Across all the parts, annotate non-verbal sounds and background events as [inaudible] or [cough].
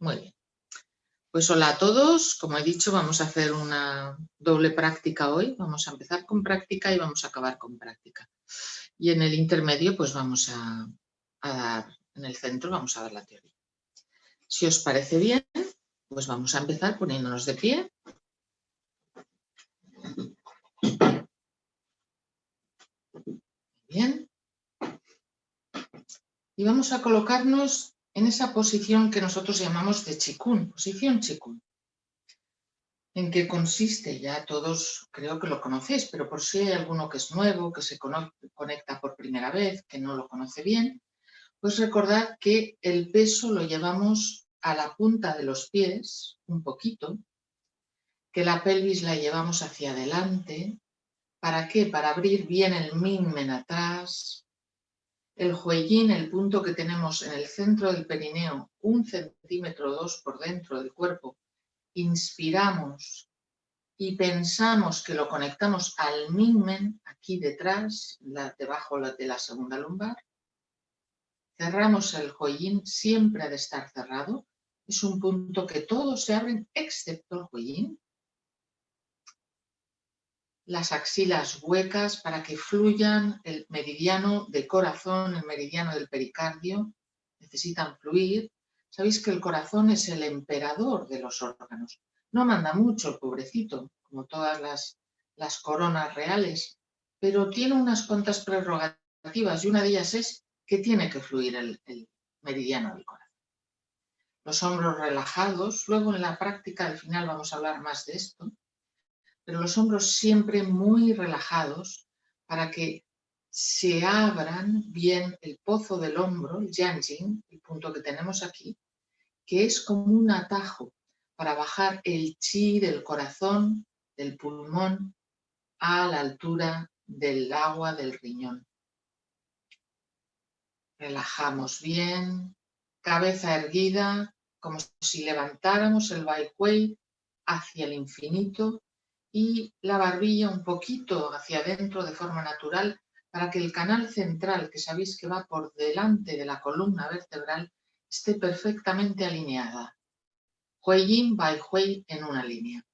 Muy bien. Pues hola a todos. Como he dicho, vamos a hacer una doble práctica hoy. Vamos a empezar con práctica y vamos a acabar con práctica. Y en el intermedio, pues vamos a, dar, en el centro vamos a dar la teoría. Si os parece bien, pues vamos a empezar poniéndonos de pie. Bien. Y vamos a colocarnos en esa posición que nosotros llamamos de chikun, posición chikun. ¿En qué consiste? Ya todos creo que lo conocéis, pero por si hay alguno que es nuevo, que se conecta por primera vez, que no lo conoce bien, pues recordad que el peso lo llevamos a la punta de los pies, un poquito, que la pelvis la llevamos hacia adelante. ¿Para qué? Para abrir bien el minmen atrás, el juellín, el punto que tenemos en el centro del perineo, un centímetro o dos por dentro del cuerpo, inspiramos y pensamos que lo conectamos al minmen, aquí detrás, debajo de la segunda lumbar. Cerramos el juellín, siempre ha de estar cerrado. Es un punto que todos se abren excepto el juellín las axilas huecas para que fluyan el meridiano del corazón, el meridiano del pericardio, necesitan fluir. Sabéis que el corazón es el emperador de los órganos. No manda mucho el pobrecito, como todas las, las coronas reales, pero tiene unas cuantas prerrogativas y una de ellas es que tiene que fluir el, el meridiano del corazón. Los hombros relajados, luego en la práctica al final vamos a hablar más de esto, pero los hombros siempre muy relajados para que se abran bien el pozo del hombro, el yanjing, el punto que tenemos aquí, que es como un atajo para bajar el chi del corazón, del pulmón, a la altura del agua del riñón. Relajamos bien, cabeza erguida, como si levantáramos el Bai hacia el infinito y la barbilla un poquito hacia adentro de forma natural para que el canal central, que sabéis que va por delante de la columna vertebral, esté perfectamente alineada. Hui Yin, Bai Hui en una línea.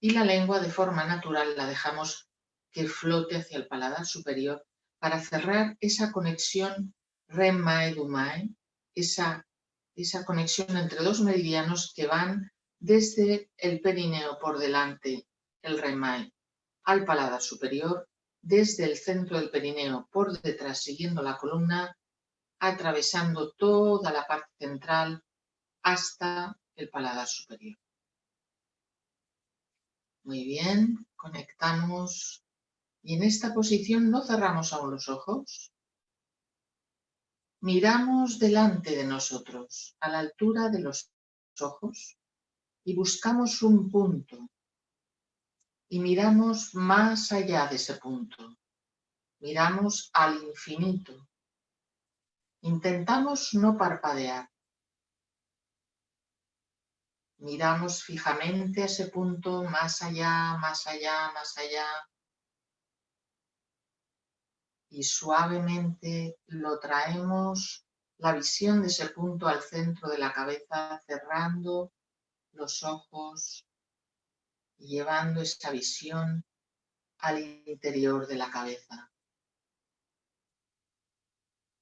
Y la lengua de forma natural la dejamos que flote hacia el paladar superior para cerrar esa conexión Ren-Mai-Du-Mai, esa, esa conexión entre dos meridianos que van desde el perineo por delante el remai al paladar superior, desde el centro del perineo por detrás siguiendo la columna, atravesando toda la parte central hasta el paladar superior. Muy bien, conectamos y en esta posición no cerramos aún los ojos. Miramos delante de nosotros, a la altura de los ojos, y buscamos un punto y miramos más allá de ese punto. Miramos al infinito. Intentamos no parpadear. Miramos fijamente a ese punto, más allá, más allá, más allá. Y suavemente lo traemos, la visión de ese punto al centro de la cabeza, cerrando los ojos, llevando esta visión al interior de la cabeza.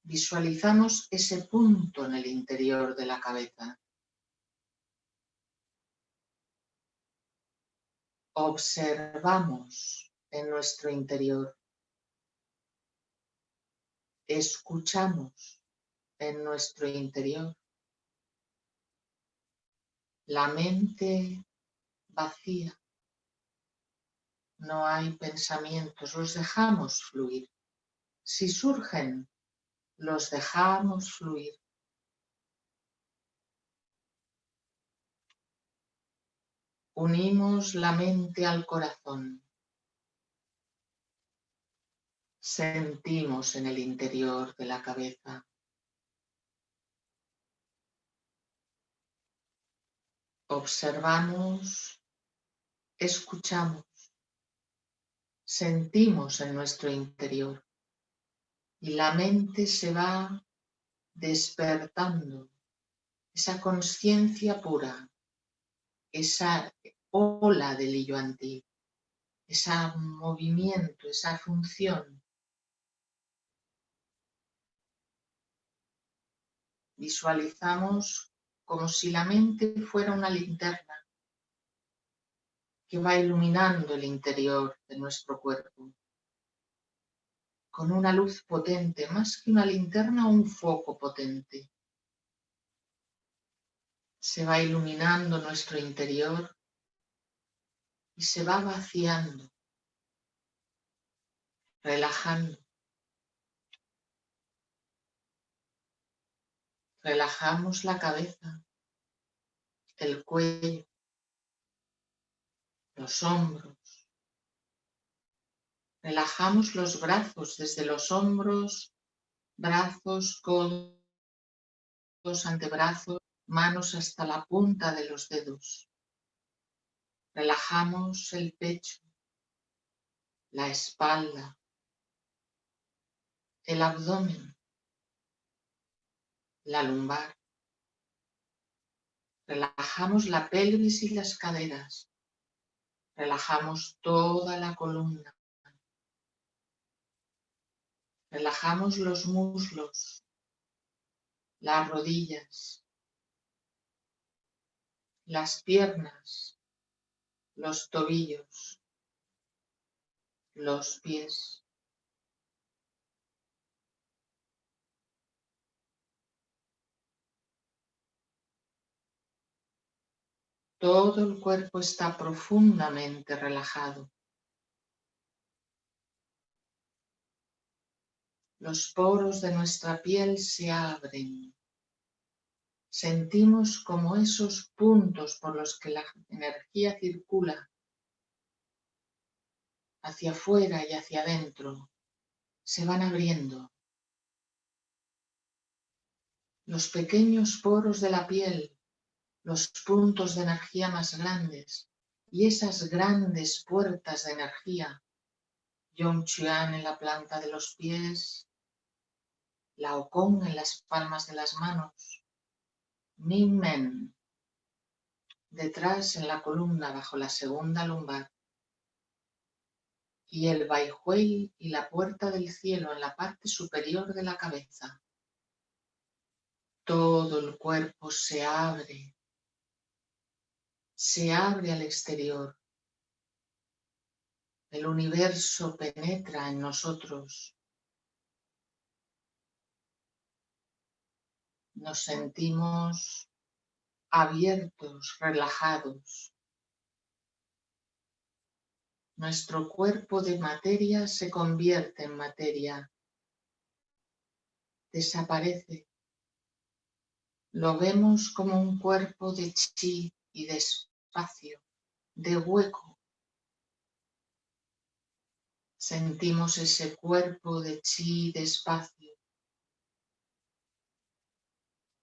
Visualizamos ese punto en el interior de la cabeza. Observamos en nuestro interior. Escuchamos en nuestro interior. La mente vacía no hay pensamientos, los dejamos fluir. Si surgen, los dejamos fluir. Unimos la mente al corazón. Sentimos en el interior de la cabeza. Observamos, escuchamos sentimos en nuestro interior y la mente se va despertando esa conciencia pura, esa ola del yo antiguo, ese movimiento, esa función. Visualizamos como si la mente fuera una linterna que va iluminando el interior de nuestro cuerpo con una luz potente, más que una linterna, un foco potente. Se va iluminando nuestro interior y se va vaciando, relajando. Relajamos la cabeza, el cuello, los hombros, Relajamos los brazos desde los hombros, brazos, codos, antebrazos, manos hasta la punta de los dedos. Relajamos el pecho, la espalda, el abdomen, la lumbar. Relajamos la pelvis y las caderas. Relajamos toda la columna. Relajamos los muslos, las rodillas, las piernas, los tobillos, los pies. Todo el cuerpo está profundamente relajado. Los poros de nuestra piel se abren. Sentimos como esos puntos por los que la energía circula hacia afuera y hacia adentro se van abriendo. Los pequeños poros de la piel, los puntos de energía más grandes y esas grandes puertas de energía Chuan en la planta de los pies, la Ocon en las palmas de las manos, Min Men, detrás en la columna bajo la segunda lumbar, y el Baihui y la puerta del cielo en la parte superior de la cabeza. Todo el cuerpo se abre, se abre al exterior. El universo penetra en nosotros nos sentimos abiertos, relajados. Nuestro cuerpo de materia se convierte en materia, desaparece. Lo vemos como un cuerpo de chi y de de hueco. Sentimos ese cuerpo de chi y de espacio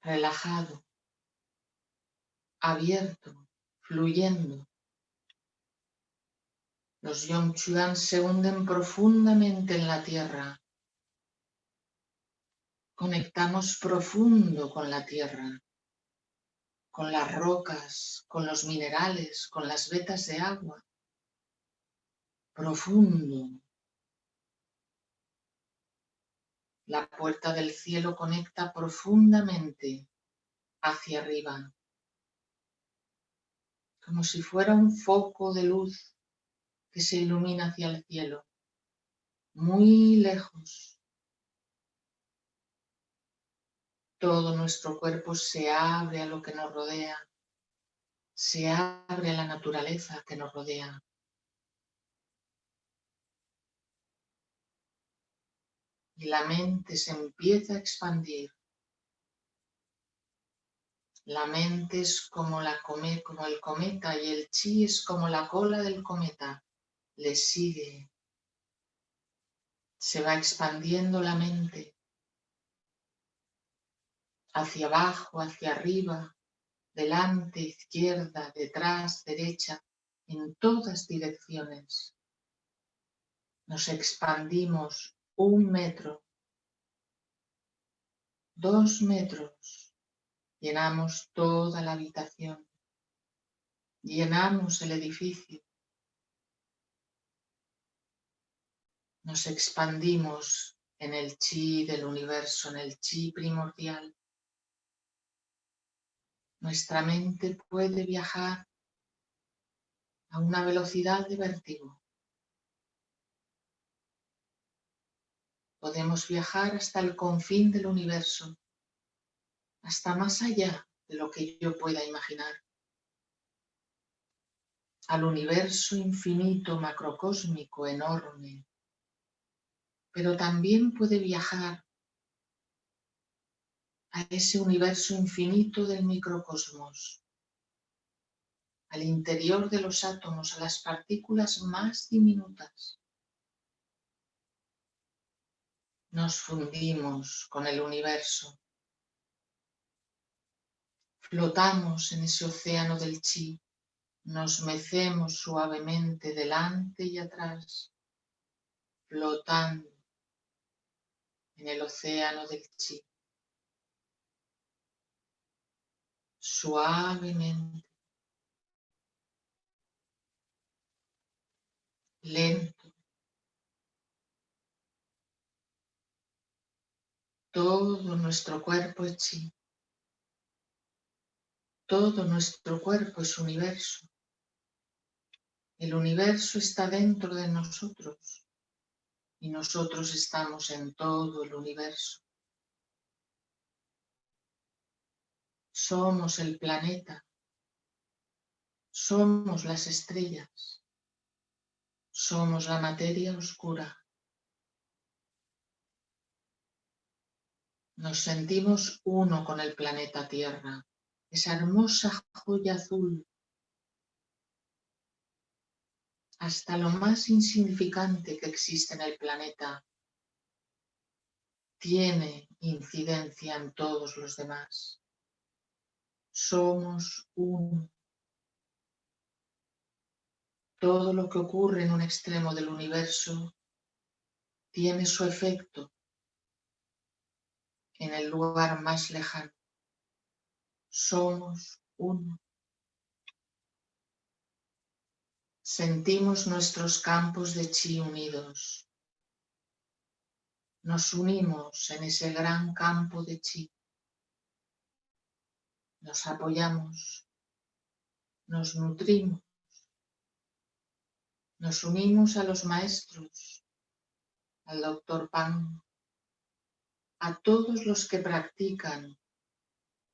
relajado, abierto, fluyendo. Los Yongchuan se hunden profundamente en la tierra. Conectamos profundo con la tierra, con las rocas, con los minerales, con las vetas de agua. Profundo. La puerta del cielo conecta profundamente hacia arriba, como si fuera un foco de luz que se ilumina hacia el cielo, muy lejos. Todo nuestro cuerpo se abre a lo que nos rodea, se abre a la naturaleza que nos rodea. y la mente se empieza a expandir. La mente es como, la como el cometa y el chi es como la cola del cometa. Le sigue. Se va expandiendo la mente. Hacia abajo, hacia arriba, delante, izquierda, detrás, derecha, en todas direcciones. Nos expandimos un metro, dos metros, Llenamos toda la habitación. Llenamos el edificio. Nos expandimos en el chi del universo, en el chi primordial. Nuestra mente puede viajar a una velocidad de vértigo. Podemos viajar hasta el confín del universo hasta más allá de lo que yo pueda imaginar, al universo infinito, macrocósmico, enorme, pero también puede viajar a ese universo infinito del microcosmos, al interior de los átomos, a las partículas más diminutas. Nos fundimos con el universo Flotamos en ese océano del chi, nos mecemos suavemente delante y atrás, flotando en el océano del chi. Suavemente, lento. Todo nuestro cuerpo es chi. Todo nuestro cuerpo es universo. El universo está dentro de nosotros y nosotros estamos en todo el universo. Somos el planeta. Somos las estrellas. Somos la materia oscura. Nos sentimos uno con el planeta Tierra esa hermosa joya azul, hasta lo más insignificante que existe en el planeta, tiene incidencia en todos los demás. Somos uno. Todo lo que ocurre en un extremo del universo tiene su efecto en el lugar más lejano somos uno. Sentimos nuestros campos de chi unidos. Nos unimos en ese gran campo de chi. Nos apoyamos. Nos nutrimos. Nos unimos a los maestros, al doctor Pan, a todos los que practican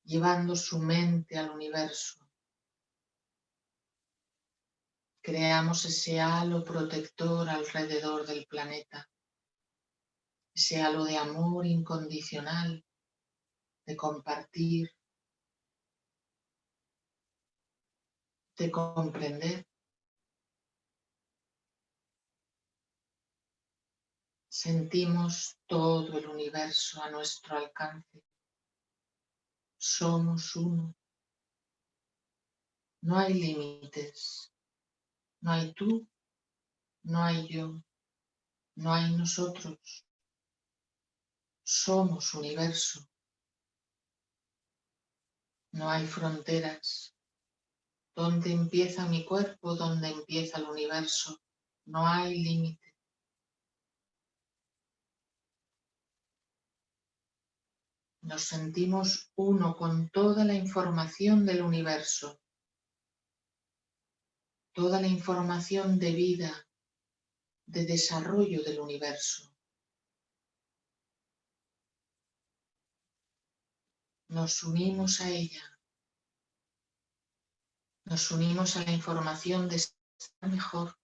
llevando su mente al universo. Creamos ese halo protector alrededor del planeta, ese halo de amor incondicional, de compartir, de comprender. Sentimos todo el universo a nuestro alcance somos uno. No hay límites. No hay tú, no hay yo, no hay nosotros. Somos universo. No hay fronteras. ¿Dónde empieza mi cuerpo? ¿Dónde empieza el universo? No hay límites. Nos sentimos uno con toda la información del universo, toda la información de vida, de desarrollo del universo. Nos unimos a ella, nos unimos a la información de estar mejor,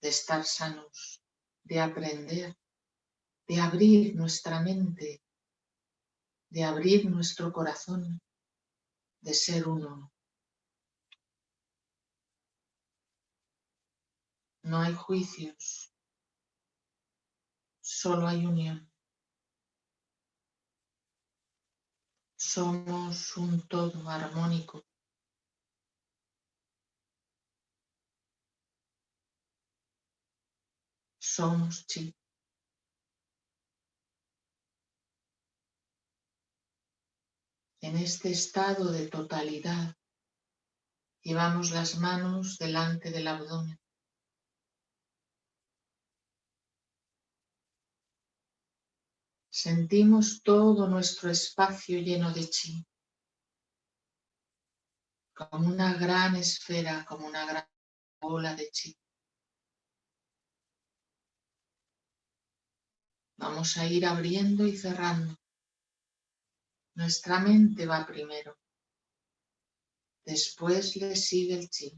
de estar sanos, de aprender, de abrir nuestra mente de abrir nuestro corazón, de ser uno. No hay juicios, solo hay unión. Somos un todo armónico. Somos chi. En este estado de totalidad, llevamos las manos delante del abdomen. Sentimos todo nuestro espacio lleno de chi, como una gran esfera, como una gran bola de chi. Vamos a ir abriendo y cerrando. Nuestra mente va primero. Después le sigue el chi.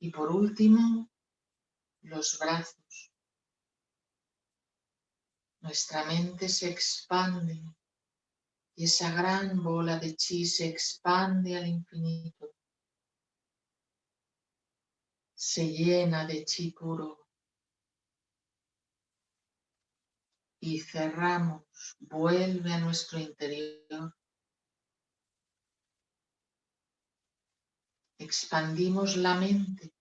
Y por último, los brazos. Nuestra mente se expande y esa gran bola de chi se expande al infinito. Se llena de chi puro. Y cerramos, vuelve a nuestro interior. Expandimos la mente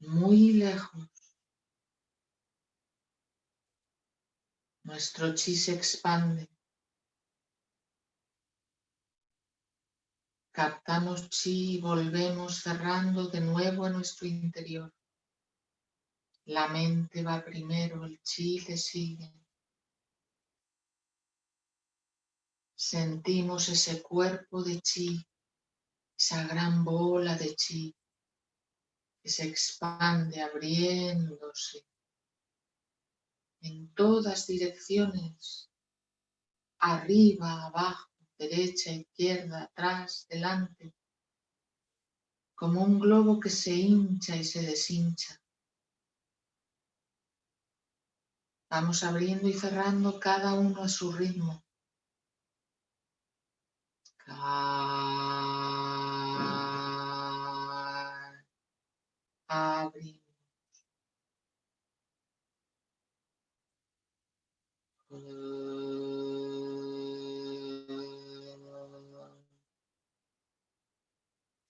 muy lejos. Nuestro chi se expande. Captamos chi y volvemos cerrando de nuevo a nuestro interior. La mente va primero, el chi le sigue. Sentimos ese cuerpo de chi, esa gran bola de chi que se expande abriéndose en todas direcciones, arriba, abajo, derecha, izquierda, atrás, delante, como un globo que se hincha y se deshincha. Vamos abriendo y cerrando cada uno a su ritmo.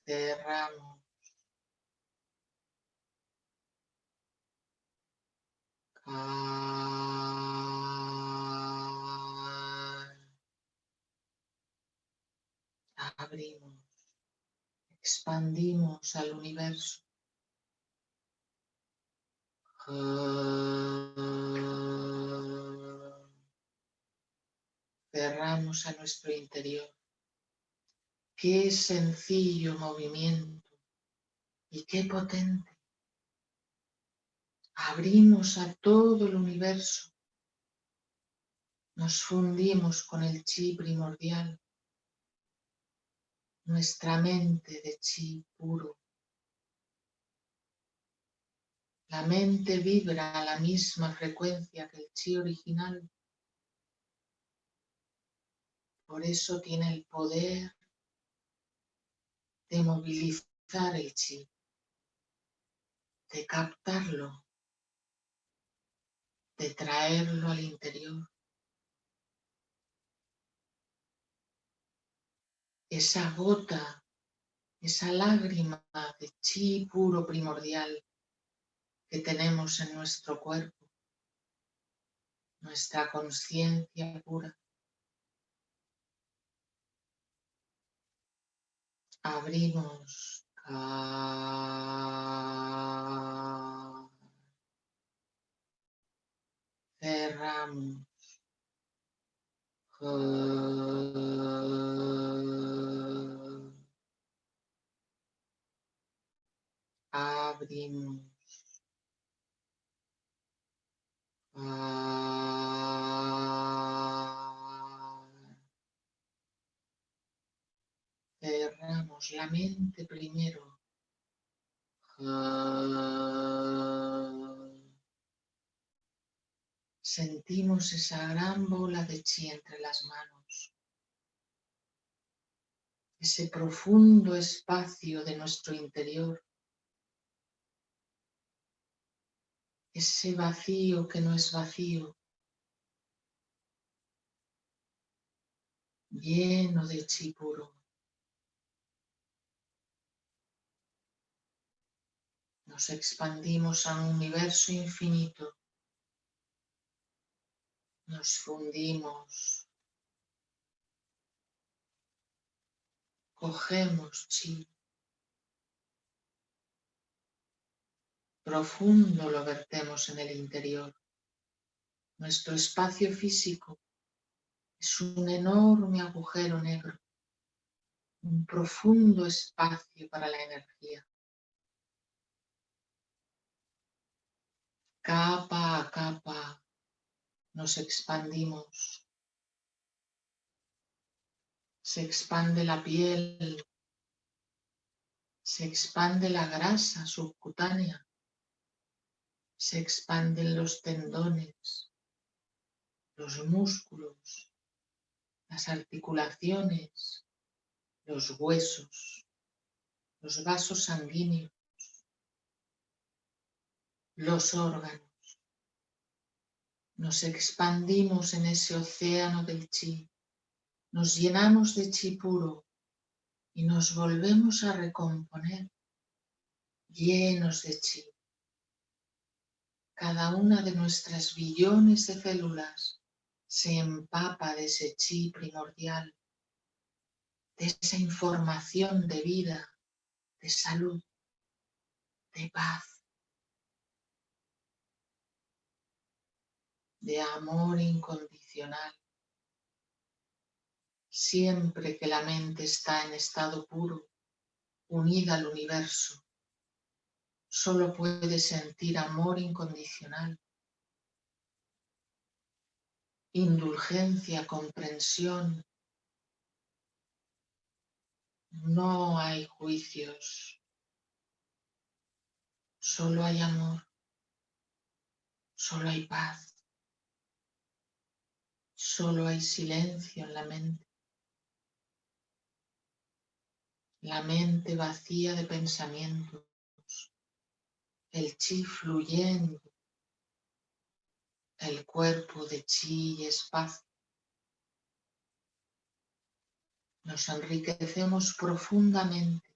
Cerramos. Abrimos, expandimos al universo. Cerramos a nuestro interior. Qué sencillo movimiento y qué potente abrimos a todo el universo, nos fundimos con el chi primordial, nuestra mente de chi puro. La mente vibra a la misma frecuencia que el chi original. Por eso tiene el poder de movilizar el chi, de captarlo de traerlo al interior. Esa gota, esa lágrima de chi puro primordial que tenemos en nuestro cuerpo, nuestra conciencia pura. Abrimos. Cerramos. Abrimos. Cerramos la mente primero. Sentimos esa gran bola de chi entre las manos, ese profundo espacio de nuestro interior, ese vacío que no es vacío, lleno de chi puro. Nos expandimos a un universo infinito nos fundimos. Cogemos chi. Profundo lo vertemos en el interior. Nuestro espacio físico es un enorme agujero negro, un profundo espacio para la energía. Capa a capa nos expandimos. Se expande la piel, se expande la grasa subcutánea, se expanden los tendones, los músculos, las articulaciones, los huesos, los vasos sanguíneos, los órganos. Nos expandimos en ese océano del chi, nos llenamos de chi puro y nos volvemos a recomponer llenos de chi. Cada una de nuestras billones de células se empapa de ese chi primordial, de esa información de vida, de salud, de paz, de amor incondicional. Siempre que la mente está en estado puro, unida al universo, solo puede sentir amor incondicional, indulgencia, comprensión. No hay juicios, solo hay amor, solo hay paz, solo hay silencio en la mente. La mente vacía de pensamientos el chi fluyendo, el cuerpo de chi y espacio. Nos enriquecemos profundamente.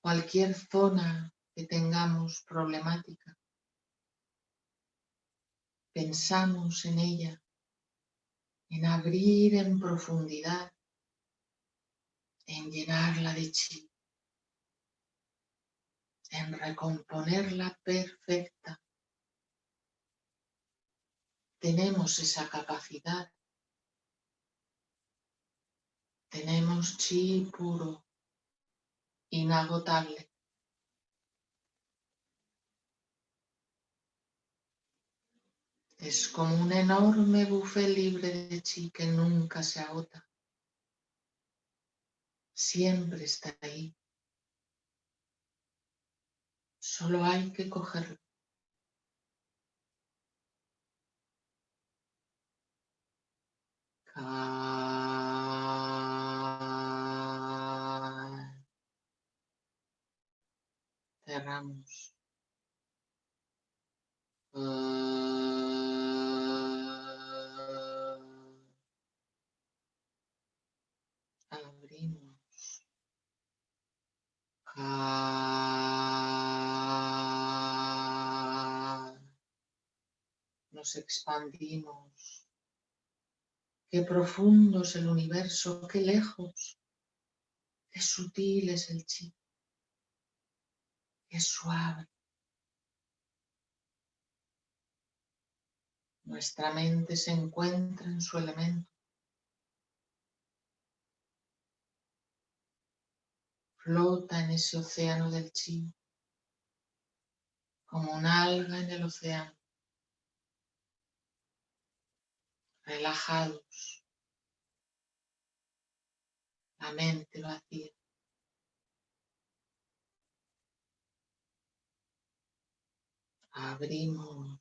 Cualquier zona que tengamos problemática, pensamos en ella, en abrir en profundidad, en llenarla de chi en recomponerla perfecta. Tenemos esa capacidad. Tenemos chi puro, inagotable. Es como un enorme buffet libre de chi que nunca se agota. Siempre está ahí. Solo hay que cogerlo. Cerramos. Nos expandimos. Qué profundo es el universo, qué lejos, qué sutil es el chi, qué suave. Nuestra mente se encuentra en su elemento. Flota en ese océano del chi, como un alga en el océano. relajados, la mente vacía. Abrimos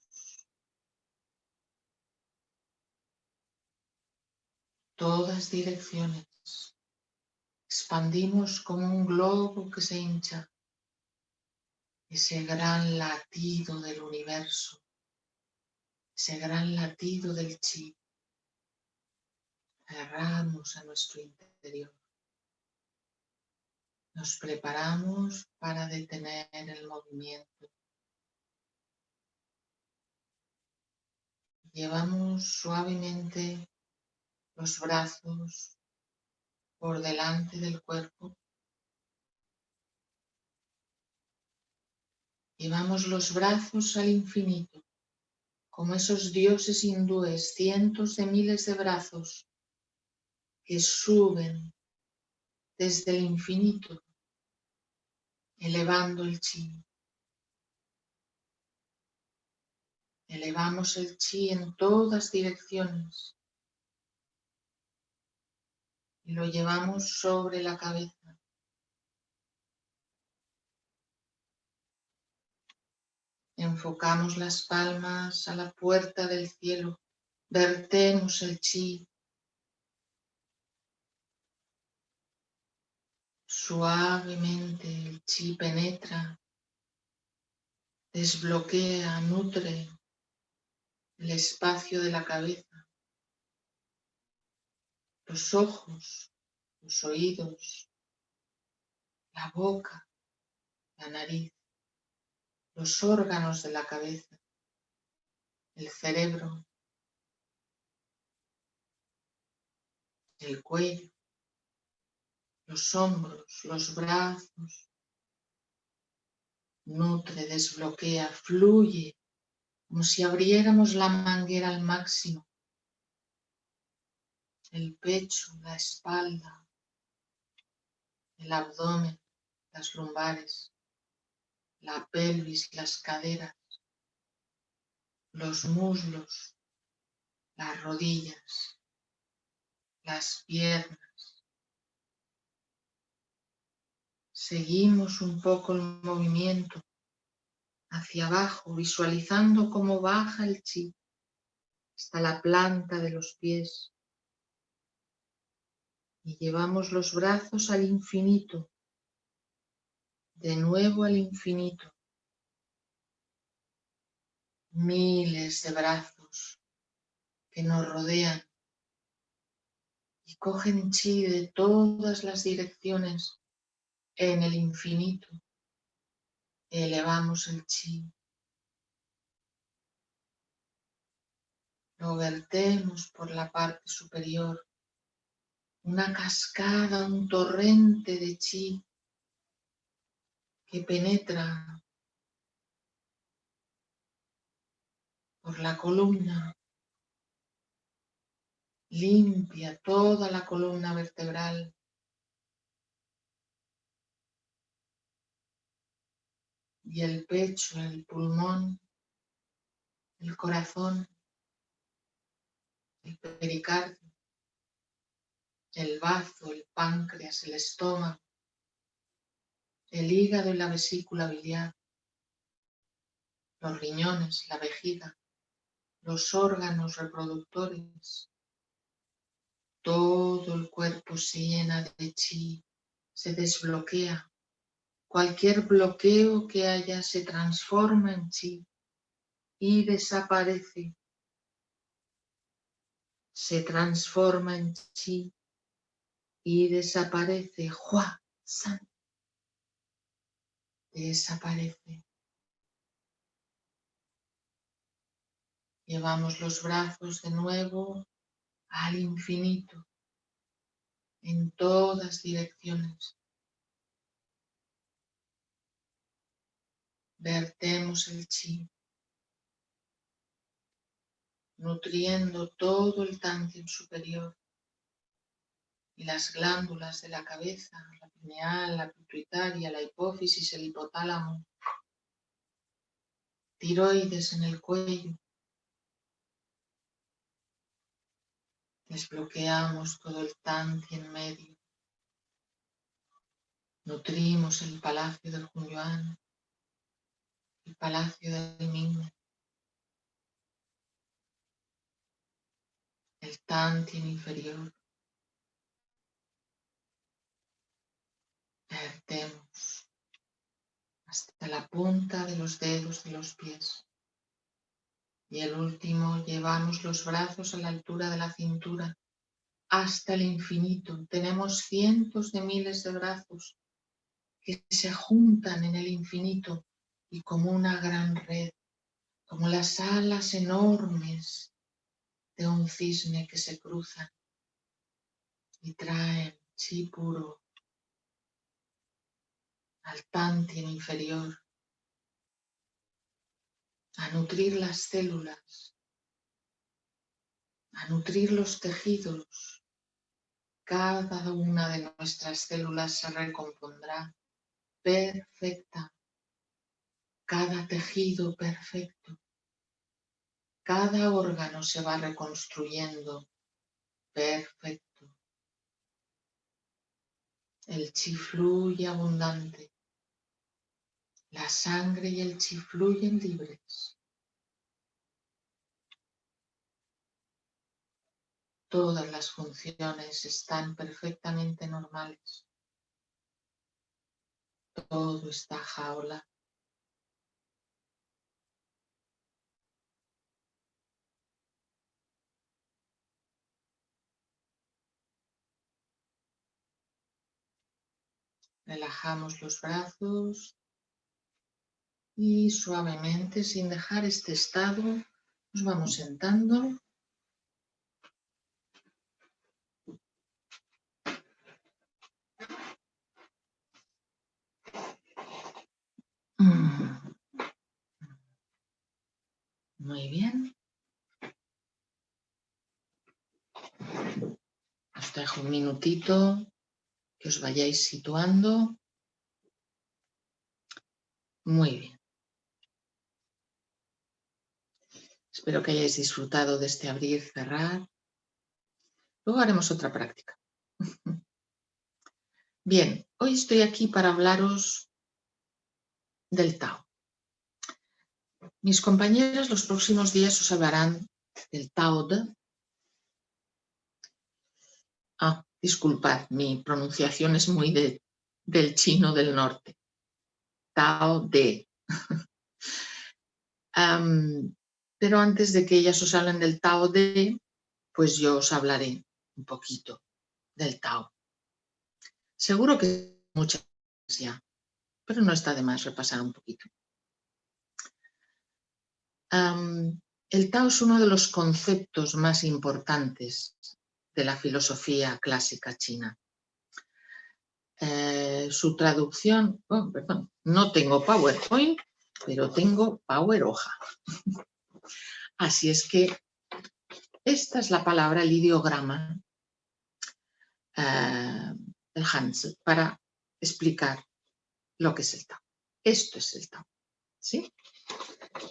todas direcciones. Expandimos como un globo que se hincha. Ese gran latido del universo. Ese gran latido del chi cerramos a nuestro interior. Nos preparamos para detener el movimiento. Llevamos suavemente los brazos por delante del cuerpo. Llevamos los brazos al infinito, como esos dioses hindúes, cientos de miles de brazos que suben desde el infinito, elevando el chi. Elevamos el chi en todas direcciones lo llevamos sobre la cabeza. Enfocamos las palmas a la puerta del cielo, vertemos el chi. Suavemente el chi penetra, desbloquea, nutre el espacio de la cabeza, los ojos, los oídos, la boca, la nariz, los órganos de la cabeza, el cerebro, el cuello, los hombros, los brazos, nutre, desbloquea, fluye como si abriéramos la manguera al máximo. El pecho, la espalda, el abdomen, las lumbares, la pelvis, las caderas, los muslos, las rodillas, las piernas. Seguimos un poco el movimiento hacia abajo, visualizando cómo baja el chi hasta la planta de los pies. Y llevamos los brazos al infinito, de nuevo al infinito. Miles de brazos que nos rodean y cogen chi de todas las direcciones en el infinito elevamos el chi. Lo vertemos por la parte superior. Una cascada, un torrente de chi que penetra por la columna, limpia toda la columna vertebral, y el pecho, el pulmón, el corazón, el pericardio, el bazo, el páncreas, el estómago, el hígado y la vesícula biliar, los riñones, la vejiga, los órganos reproductores. Todo el cuerpo se llena de chi, se desbloquea Cualquier bloqueo que haya se transforma en chi y desaparece. Se transforma en chi y desaparece. Hua San. Desaparece. Llevamos los brazos de nuevo al infinito en todas direcciones. vertemos el chi, nutriendo todo el tantien superior y las glándulas de la cabeza, la pineal, la pituitaria, la hipófisis, el hipotálamo, tiroides en el cuello. Desbloqueamos todo el tantien medio. Nutrimos el palacio del Hunyuan el palacio del Ming, el Tantien inferior. Vertemos hasta la punta de los dedos de los pies. Y el último, llevamos los brazos a la altura de la cintura hasta el infinito. Tenemos cientos de miles de brazos que se juntan en el infinito y como una gran red, como las alas enormes de un cisne que se cruzan y traen chi puro, al tantien inferior, a nutrir las células, a nutrir los tejidos. Cada una de nuestras células se recompondrá perfecta, cada tejido perfecto, cada órgano se va reconstruyendo perfecto. El chi fluye abundante. La sangre y el chi fluyen libres. Todas las funciones están perfectamente normales. Todo está jaula. Relajamos los brazos y suavemente, sin dejar este estado, nos vamos sentando. Mm. Muy bien. Os dejo un minutito que os vayáis situando. Muy bien. Espero que hayáis disfrutado de este abrir, cerrar. Luego haremos otra práctica. [laughs] Bien, hoy estoy aquí para hablaros del Tao. Mis compañeras los próximos días os hablarán del Tao de. Ah, Disculpad, mi pronunciación es muy de, del chino del norte. Tao de. [laughs] pero antes de que ellas os hablen del Tao de, pues yo os hablaré un poquito del Tao. Seguro que muchas ya, pero no está de más repasar un poquito. el Tao es uno de los conceptos más importantes de la filosofía clásica china. Eh, su traducción, oh, no tengo PowerPoint, pero tengo Power Hoja. [laughs] Así es que esta es la palabra, el ideograma, eh, el Hans, para explicar lo que es el Tao. Esto es el Tao. ¿sí?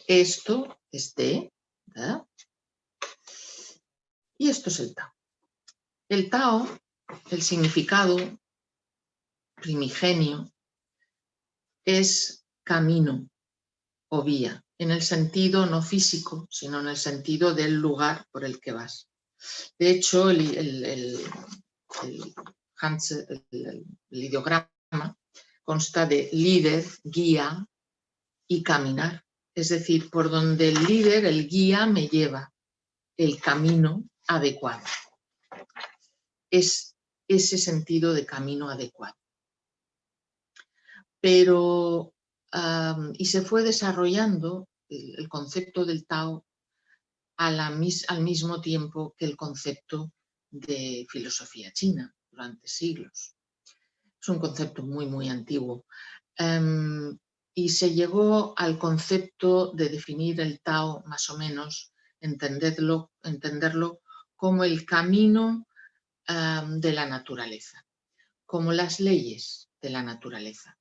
Esto es de, y esto es el Tao. El Tao, el significado primigenio, es camino o vía, en el sentido no físico, sino en el sentido del lugar por el que vas. De hecho, el, ideograma consta de líder, guía y caminar. Es decir, por donde el líder, el guía, me lleva el camino adecuado es ese sentido de camino adecuado. Pero, y se fue desarrollando el, concepto del Tao al mismo tiempo que el concepto de filosofía china durante siglos. Es un concepto muy, muy antiguo. Em, y se llegó al concepto de definir el Tao más o menos, entenderlo, entenderlo como el camino de la naturaleza, como las leyes de la naturaleza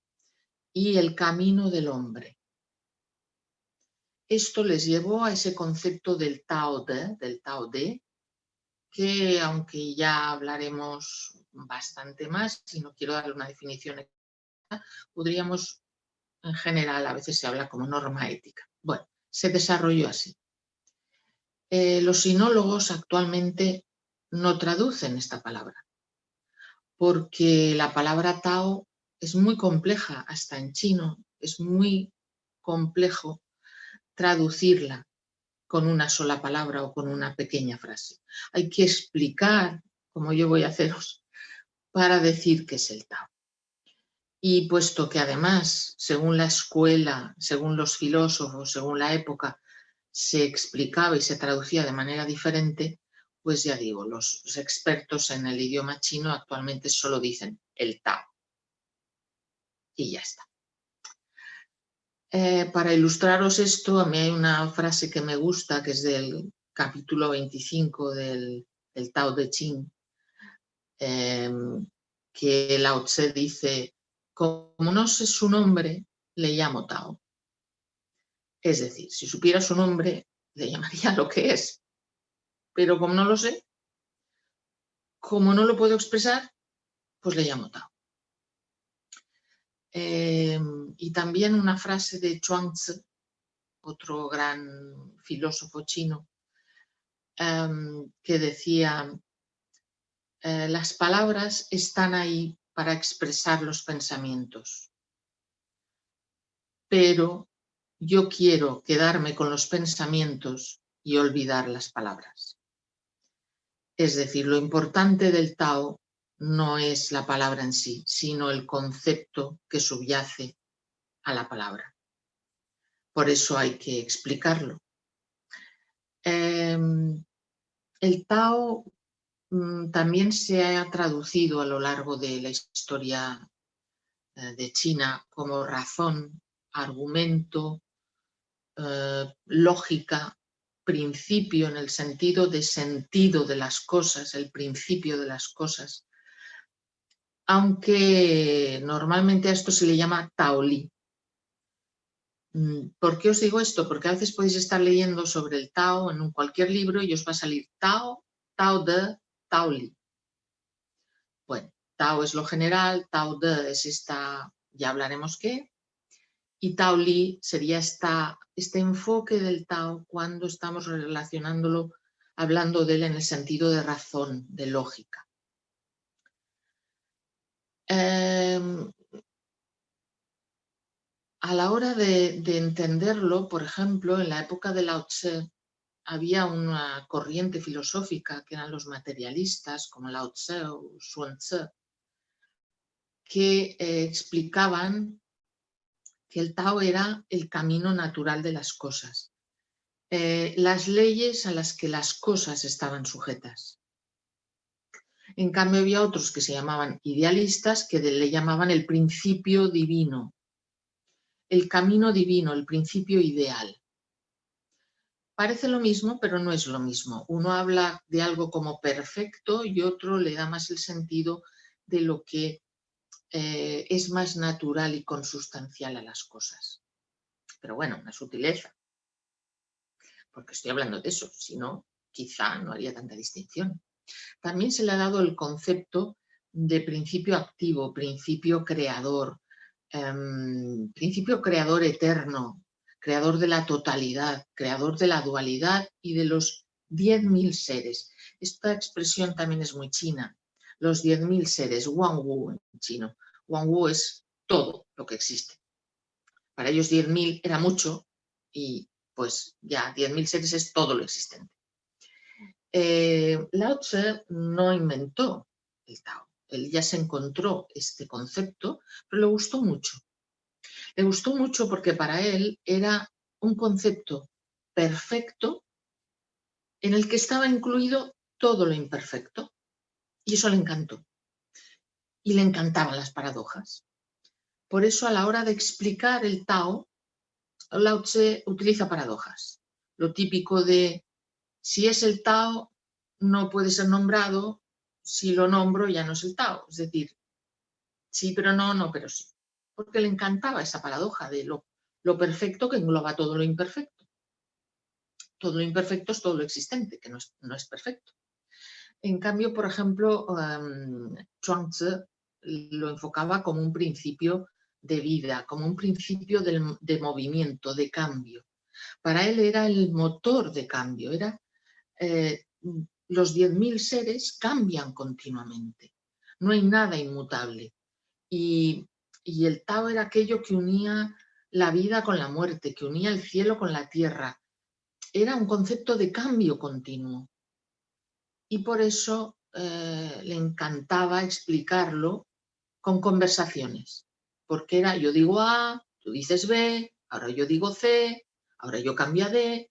y el camino del hombre. Esto les llevó a ese concepto del Tao De, del Tao De, que aunque ya hablaremos bastante más, si no quiero darle una definición podríamos, en general, a veces se habla como norma ética. Bueno, se desarrolló así. Eh, los sinólogos actualmente no traducen esta palabra, porque la palabra Tao es muy compleja, hasta en chino es muy complejo traducirla con una sola palabra o con una pequeña frase. Hay que explicar, como yo voy a haceros, para decir qué es el Tao. Y puesto que además, según la escuela, según los filósofos, según la época, se explicaba y se traducía de manera diferente, pues ya digo, los expertos en el idioma chino actualmente solo dicen el Tao. Y ya está. Eh, para ilustraros esto, a mí hay una frase que me gusta, que es del capítulo 25 del, Tao de Ching, em, que Lao Tse dice, como no sé su nombre, le llamo Tao. Es decir, si supiera su nombre, le llamaría [laughs] lo que es. Pero como no lo sé, como no lo puedo expresar, pues le llamo Tao. Em, y también una frase de Chuang-Tzu, otro gran filósofo chino, em, que decía, eh, las palabras están ahí para expresar los pensamientos, pero yo quiero quedarme con los pensamientos y olvidar las palabras. Es decir, lo importante del Tao no es la palabra en sí, sino el concepto que subyace a la palabra. Por eso hay que explicarlo. Em, el Tao mm, también se ha traducido a lo largo de la historia eh, de China como razón, argumento, eh, lógica, principio en el sentido de sentido de las cosas, el principio de las cosas, aunque normalmente a esto se le llama Taoli. Mm, ¿Por qué os digo esto? Porque a veces podéis estar leyendo sobre el Tao en cualquier libro y os va a salir Tao, Tao de, Taoli. Bueno, Tao es lo general, Tao de es esta, ya hablaremos qué, y Taoli sería esta, este enfoque del Tao cuando estamos relacionándolo, hablando de él en el sentido de razón, de lógica. Em, a la hora de, entenderlo, por ejemplo, en la época de Lao Tse, había una corriente filosófica que eran los materialistas, como Lao Tse o Xuan Tse, que eh, explicaban que el Tao era el camino natural de las cosas, eh, las leyes a las que las cosas estaban sujetas. En cambio había otros que se llamaban idealistas que le llamaban el principio divino, el camino divino, el principio ideal. Parece lo mismo, pero no es lo mismo. Uno habla de algo como perfecto y otro le da más el sentido de lo que eh, es más natural y consustancial a las cosas. Pero bueno, una sutileza. Porque estoy hablando de eso, si no, quizá no haría tanta distinción. También se le ha dado el concepto de principio activo, principio creador, em, principio creador eterno, creador de la totalidad, creador de la dualidad y de los 10.000 seres. Esta expresión también es muy china. Los 10.000 seres, Wang Wu en chino. Wang Wu es todo lo que existe. Para ellos 10.000 era mucho y pues ya 10.000 seres es todo lo existente. Eh, Lao Tse no inventó el Tao, él ya se encontró este concepto, pero le gustó mucho. Le gustó mucho porque para él era un concepto perfecto en el que estaba incluido todo lo imperfecto y eso le encantó. Y le encantaban las paradojas. Por eso a la hora de explicar el Tao, Lao Tse utiliza paradojas. Lo típico de si es el Tao, no puede ser nombrado, si lo nombro ya no es el Tao. Es decir, sí, pero no, no, pero sí. Porque le encantaba esa paradoja de lo, perfecto que engloba todo lo imperfecto. Todo lo imperfecto es todo lo existente, que no es perfecto. En cambio, por ejemplo, um, Tzu lo enfocaba como un principio de vida, como un principio de movimiento, de cambio. Para él era el motor de cambio, era eh, los 10.000 seres cambian continuamente, no hay nada inmutable. Y, y el Tao era aquello que unía la vida con la muerte, que unía el cielo con la tierra. Era un concepto de cambio continuo. Y por eso eh, le encantaba explicarlo con conversaciones. Porque era yo digo A, tú dices B, ahora yo digo C, ahora yo cambio a D,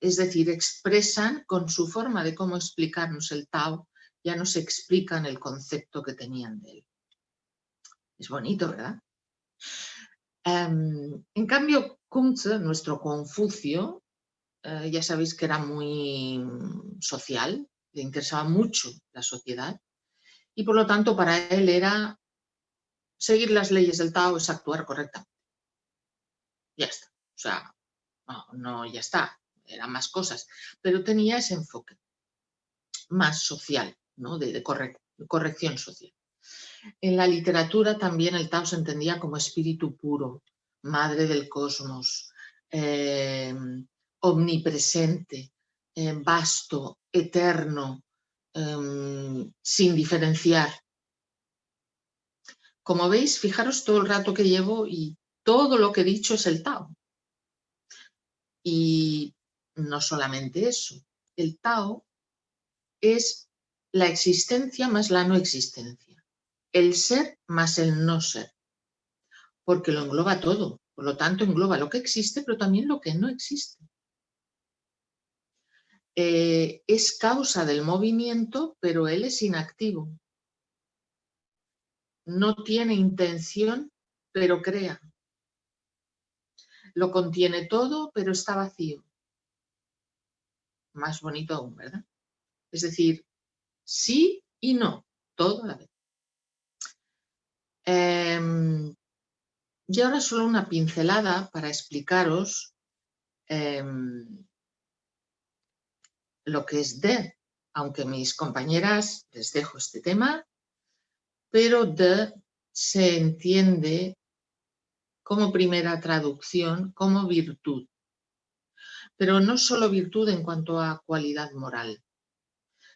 es decir, expresan con su forma de cómo explicarnos el Tao, ya nos explican el concepto que tenían de él. Es bonito, ¿verdad? Em, en cambio, Kunze, nuestro Confucio, eh, ya sabéis que era muy social, le interesaba mucho la sociedad y por lo tanto para él era seguir las leyes del Tao es actuar correctamente. Ya está. O sea, no, ya está, eran más cosas, pero tenía ese enfoque más social, ¿no? de, corrección social. En la literatura también el Tao se entendía como espíritu puro, madre del cosmos, eh, omnipresente, eh, vasto, eterno, em, sin diferenciar. Como veis, fijaros todo el rato que llevo y todo lo que he dicho es el Tao. Y no solamente eso, el Tao es la existencia más la no existencia, el ser más el no ser, porque lo engloba todo, por lo tanto engloba lo que existe, pero también lo que no existe. Eh, es causa del movimiento, pero él es inactivo. No tiene intención, pero crea. Lo contiene todo, pero está vacío. Más bonito aún, ¿verdad? Es decir, sí y no, todo a la vez. Em, y ahora solo una pincelada para explicaros em, lo que es de, aunque mis compañeras les dejo este tema, pero de se entiende como primera traducción como virtud. Pero no solo virtud en cuanto a cualidad moral,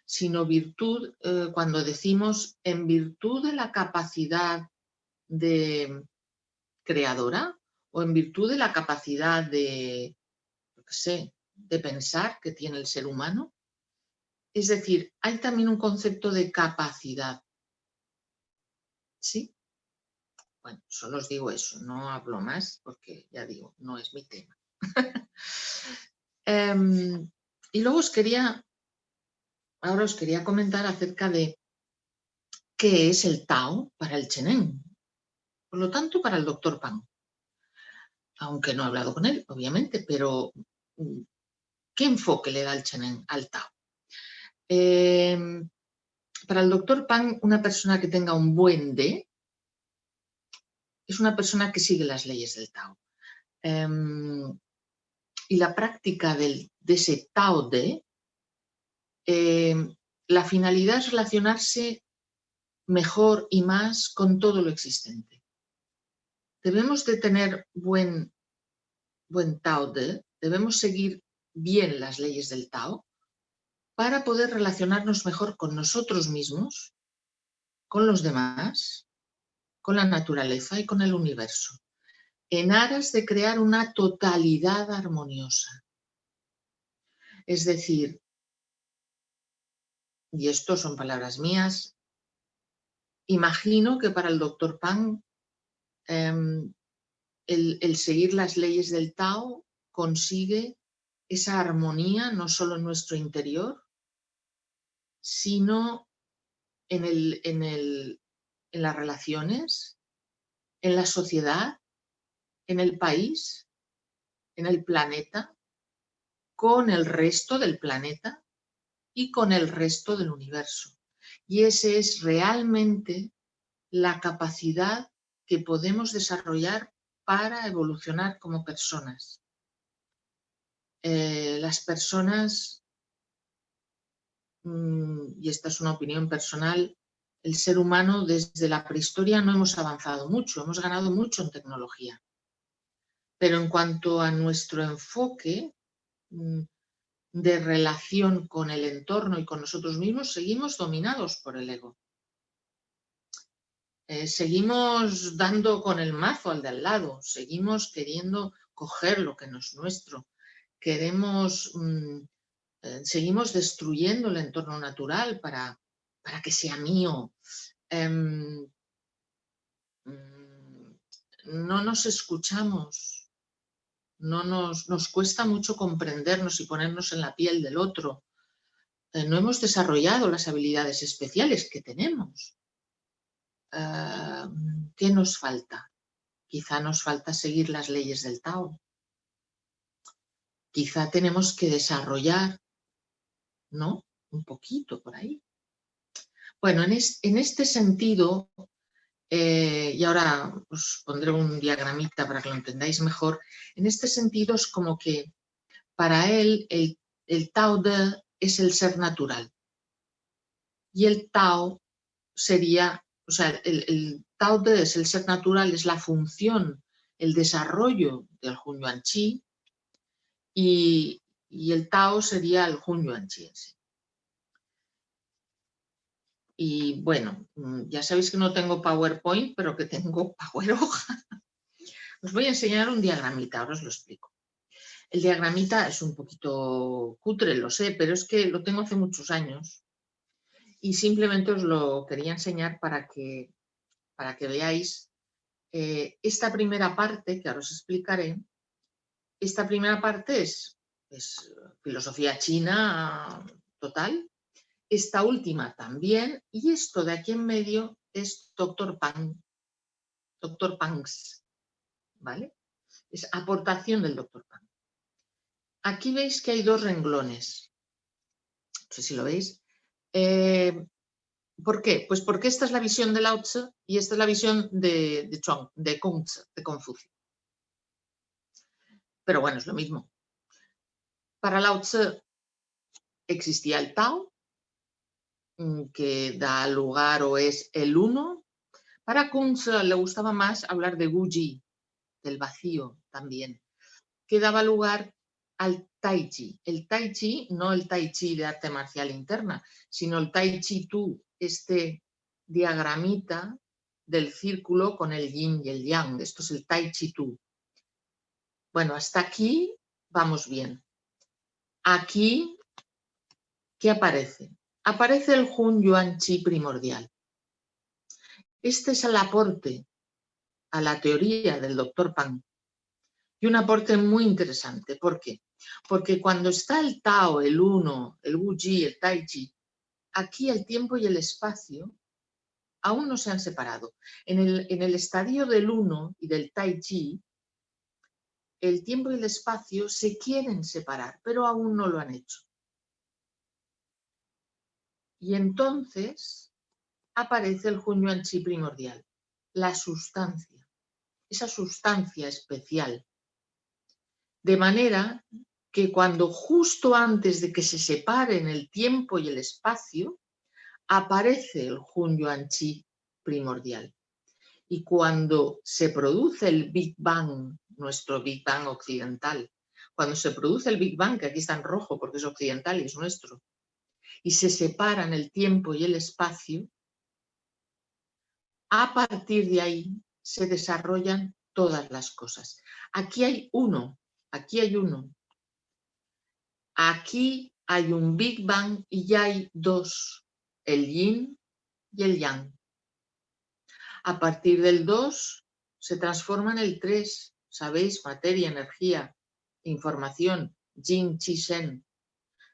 sino virtud eh, cuando decimos en virtud de la capacidad de creadora o en virtud de la capacidad de, no sé, de pensar que tiene el ser humano. Es decir, hay también un concepto de capacidad. ¿Sí? Bueno, solo os digo eso, no hablo más porque ya digo, no es mi tema. [laughs] Em, y luego os quería, ahora os quería comentar acerca de qué es el Tao para el Chenen. Por lo tanto, para el doctor Pan. Aunque no he hablado con él, obviamente, pero mm, ¿Qué enfoque le da el Chenen al Tao? Em, para el doctor Pan, una persona que tenga un buen D es una persona que sigue las leyes del Tao. Em, y la práctica de ese Tao D, em, la finalidad es relacionarse mejor y más con todo lo existente. Debemos de tener buen, buen Tao D, debemos seguir bien las leyes del Tao para poder relacionarnos mejor con nosotros mismos, con los demás, con la naturaleza y con el universo, en aras de crear una totalidad armoniosa. Es decir, y esto son palabras mías, imagino que para el doctor Pan em, el seguir las leyes del Tao consigue esa armonía no solo en nuestro interior, sino en, el, en, el, en las relaciones, en la sociedad, en el país, en el planeta, con el resto del planeta y con el resto del universo. Y esa es realmente la capacidad que podemos desarrollar para evolucionar como personas. Eh, las personas, mm, y esta es una opinión personal, el ser humano desde la prehistoria no hemos avanzado mucho, hemos ganado mucho en tecnología. Pero en cuanto a nuestro enfoque mm, de relación con el entorno y con nosotros mismos, seguimos dominados por el ego. Eh, seguimos dando con el mazo al de al lado, seguimos queriendo coger lo que no es nuestro, queremos, mm, eh, seguimos destruyendo el entorno natural para, para que sea mío. Em, mm, no nos escuchamos, no nos, nos cuesta mucho comprendernos y ponernos en la piel del otro. Eh, no hemos desarrollado las habilidades especiales que tenemos. Ah, ¿Qué nos falta? Quizá nos falta seguir las leyes del Tao. Quizá tenemos que desarrollar, ¿no? Un poquito por ahí. Bueno, en, este sentido, eh, y ahora os pondré un diagramita para que lo entendáis mejor, en este sentido es como que para él el, Tao de es el ser natural y el Tao sería, o sea, el, Tao de es el ser natural, es la función, el desarrollo del Hun Yuan Chi y, el Tao sería el Hun Yuan Chi en sí. Y bueno, mm, ya sabéis que no tengo PowerPoint, pero que tengo [laughs] Power Hoja. Os voy a enseñar un diagramita, ahora os lo explico. El diagramita es un poquito cutre, lo sé, pero es que lo tengo hace muchos años y simplemente os lo quería enseñar para que, para que veáis eh, esta primera parte, que ahora os explicaré. Esta primera parte es, es filosofía china total, esta última también, y esto de aquí en medio es Doctor Pang, Doctor Pangs, ¿vale? Es aportación del Doctor Pang. Aquí veis que hay dos renglones, no sé si lo veis. Eh, ¿Por qué? Pues porque esta es la visión de Lao Tzu y esta es la visión de, de, Chuang, de, de Confucio. Pero bueno, es lo mismo. Para Lao Tzu existía el Tao, Mm, que da lugar o es el uno. Para Kunz le gustaba más hablar de Guji, del vacío también, que daba lugar al Tai Chi. El Tai Chi, no el Tai Chi de arte marcial interna, sino el Tai Chi Tu, este diagramita del círculo con el yin y el yang. Esto es el Tai Chi Tu. Bueno, hasta aquí vamos bien. Aquí, ¿qué aparece? aparece el Hun Yuan Chi primordial. Este es el aporte a la teoría del doctor Pang. Y un aporte muy interesante. ¿Por qué? Porque cuando está el Tao, el Uno, el Wu Ji, el Tai Chi, aquí el tiempo y el espacio aún no se han separado. En el, en el estadio del Uno y del Tai Chi, el tiempo y el espacio se quieren separar, pero aún no lo han hecho. Y entonces aparece el Yuan Chi primordial, la sustancia, esa sustancia especial. De manera que cuando justo antes de que se separen el tiempo y el espacio, aparece el Yuan Chi primordial. Y cuando se produce el Big Bang, nuestro Big Bang occidental, cuando se produce el Big Bang, que aquí está en rojo porque es occidental y es nuestro, y se separan el tiempo y el espacio, a partir de ahí se desarrollan todas las cosas. Aquí hay uno, aquí hay uno. Aquí hay un Big Bang y ya hay dos, el yin y el yang. A partir del 2 se transforma en el 3, ¿sabéis? Materia, energía, información, yin, chi, shen.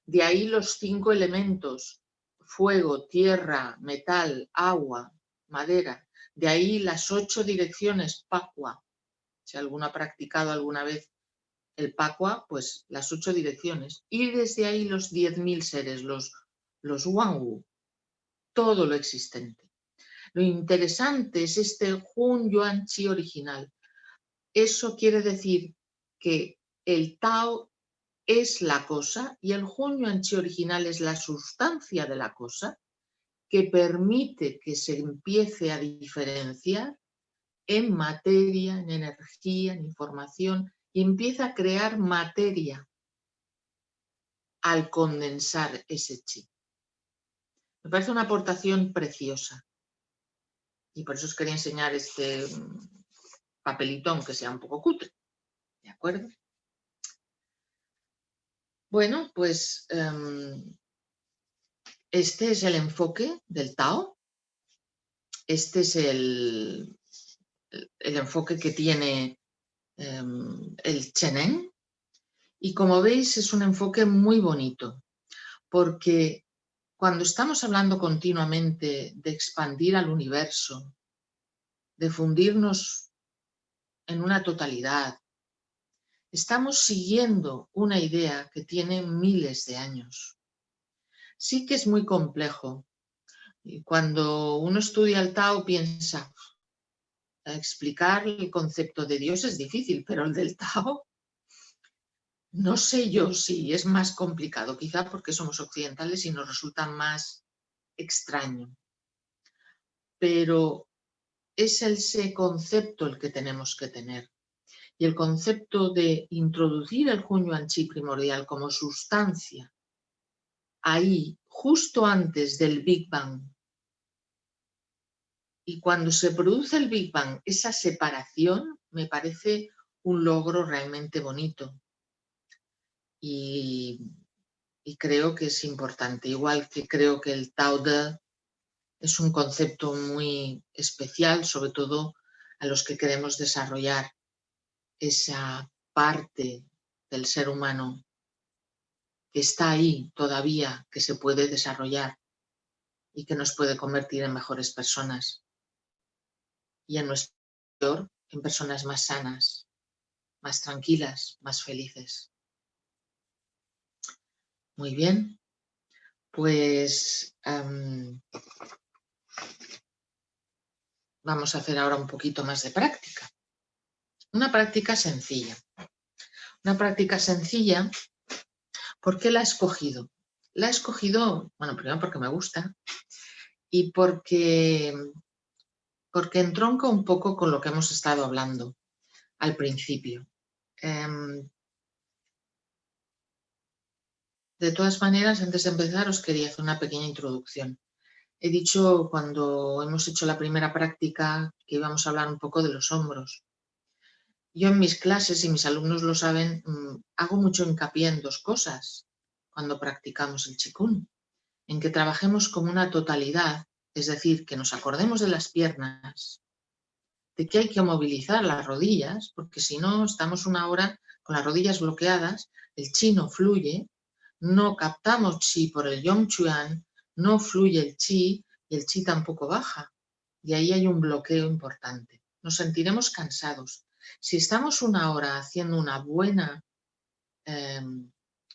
De ahí los cinco elementos, fuego, tierra, metal, agua, madera. De ahí las ocho direcciones, Pacua. Si alguno ha practicado alguna vez el Pacua, pues las ocho direcciones. Y desde ahí los diez mil seres, los, los Wangwu, todo lo existente. Lo interesante es este Hun Yuan Chi original. Eso quiere decir que el Tao es la cosa y el Hun Chi original es la sustancia de la cosa que permite que se empiece a diferenciar en materia, en energía, en información y empieza a crear materia al condensar ese chi. Me parece una aportación preciosa y por eso os quería enseñar este papelito, aunque sea un poco cutre. ¿De acuerdo? Bueno, pues em, este es el enfoque del Tao. Este es el, el enfoque que tiene em, el Chenen. Y como veis es un enfoque muy bonito, porque cuando estamos hablando continuamente de expandir al universo, de fundirnos en una totalidad, estamos siguiendo una idea que tiene miles de años. Sí que es muy complejo. Y cuando uno estudia el Tao piensa, explicar el concepto de Dios es difícil, pero el del Tao, no sé yo si es más complicado, quizá porque somos occidentales y nos resulta más extraño. Pero es ese concepto el que tenemos que tener. Y el concepto de introducir el Hunyuan Chi primordial como sustancia ahí, justo antes del Big Bang, y cuando se produce el Big Bang, esa separación me parece un logro realmente bonito. Y, creo que es importante, igual que creo que el Tao De es un concepto muy especial, sobre todo a los que queremos desarrollar esa parte del ser humano que está ahí todavía, que se puede desarrollar y que nos puede convertir en mejores personas y en nuestro en personas más sanas, más tranquilas, más felices. Muy bien, pues vamos a hacer ahora un poquito más de práctica. Una práctica sencilla. Una práctica sencilla, ¿por qué la he escogido? La he escogido, bueno, primero porque me gusta y porque porque entronca un poco con lo que hemos estado hablando al principio. Em, de todas maneras, antes de empezar os quería hacer una pequeña introducción. He dicho cuando hemos hecho la primera práctica que íbamos a hablar un poco de los hombros. Yo en mis clases, y mis alumnos lo saben, mm, hago mucho hincapié en dos cosas cuando practicamos el chikun. En que trabajemos como una totalidad es decir, que nos acordemos de las piernas, de que hay que movilizar las rodillas, porque si no estamos una hora con las rodillas bloqueadas, el chi no fluye, no captamos chi por el yongchuan, no fluye el chi y el chi tampoco baja. Y ahí hay un bloqueo importante. Nos sentiremos cansados. Si estamos una hora haciendo una buena, em,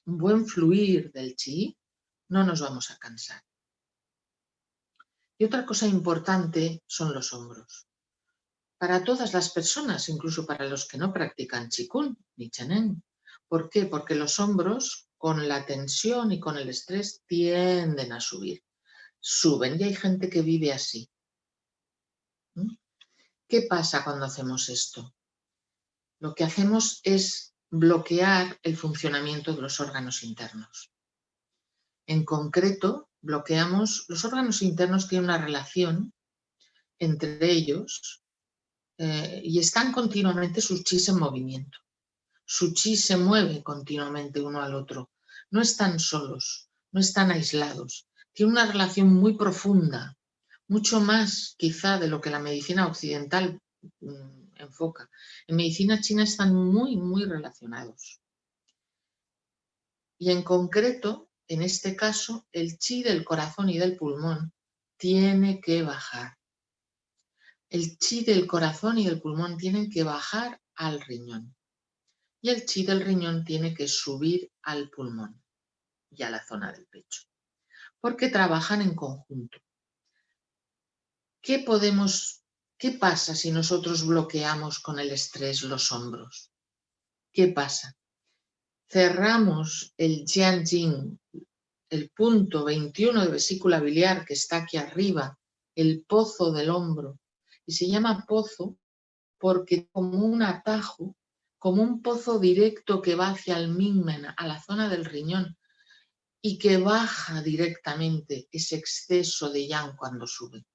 un buen fluir del chi, no nos vamos a cansar. Y otra cosa importante son los hombros. Para todas las personas, incluso para los que no practican chikun ni chanen. ¿Por qué? Porque los hombros con la tensión y con el estrés tienden a subir. Suben y hay gente que vive así. ¿Mm? ¿Qué pasa cuando hacemos esto? Lo que hacemos es bloquear el funcionamiento de los órganos internos. En concreto, bloqueamos, los órganos internos tienen una relación entre ellos eh, y están continuamente sus chis en movimiento. Su chi se mueve continuamente uno al otro. No están solos, no están aislados. Tiene una relación muy profunda, mucho más quizá de lo que la medicina occidental mm, enfoca. En medicina china están muy, muy relacionados. Y en concreto, en este caso, el chi del corazón y del pulmón tiene que bajar. El chi del corazón y del pulmón tienen que bajar al riñón. Y el chi del riñón tiene que subir al pulmón y a la zona del pecho. Porque trabajan en conjunto. ¿Qué podemos, qué pasa si nosotros bloqueamos con el estrés los hombros? ¿Qué pasa? cerramos el Jianjing, el punto 21 de vesícula biliar que está aquí arriba, el pozo del hombro, y se llama pozo porque como un atajo, como un pozo directo que va hacia el Mingmen, a la zona del riñón, y que baja directamente ese exceso de yang cuando sube.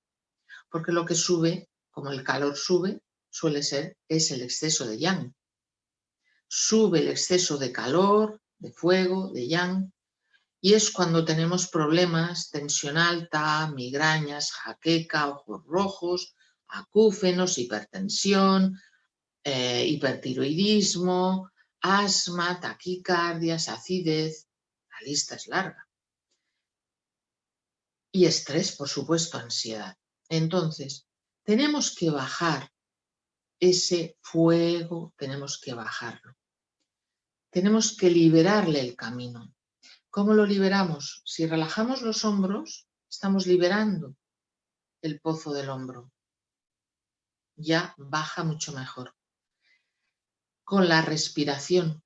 Porque lo que sube, como el calor sube, suele ser, es el exceso de yang sube el exceso de calor, de fuego, de yang, y es cuando tenemos problemas, tensión alta, migrañas, jaqueca, ojos rojos, acúfenos, hipertensión, eh, hipertiroidismo, asma, taquicardias, acidez, la lista es larga. Y estrés, por supuesto, ansiedad. Entonces, tenemos que bajar ese fuego, tenemos que bajarlo. Tenemos que liberarle el camino. ¿Cómo lo liberamos? Si relajamos los hombros, estamos liberando el pozo del hombro. Ya baja mucho mejor. Con la respiración.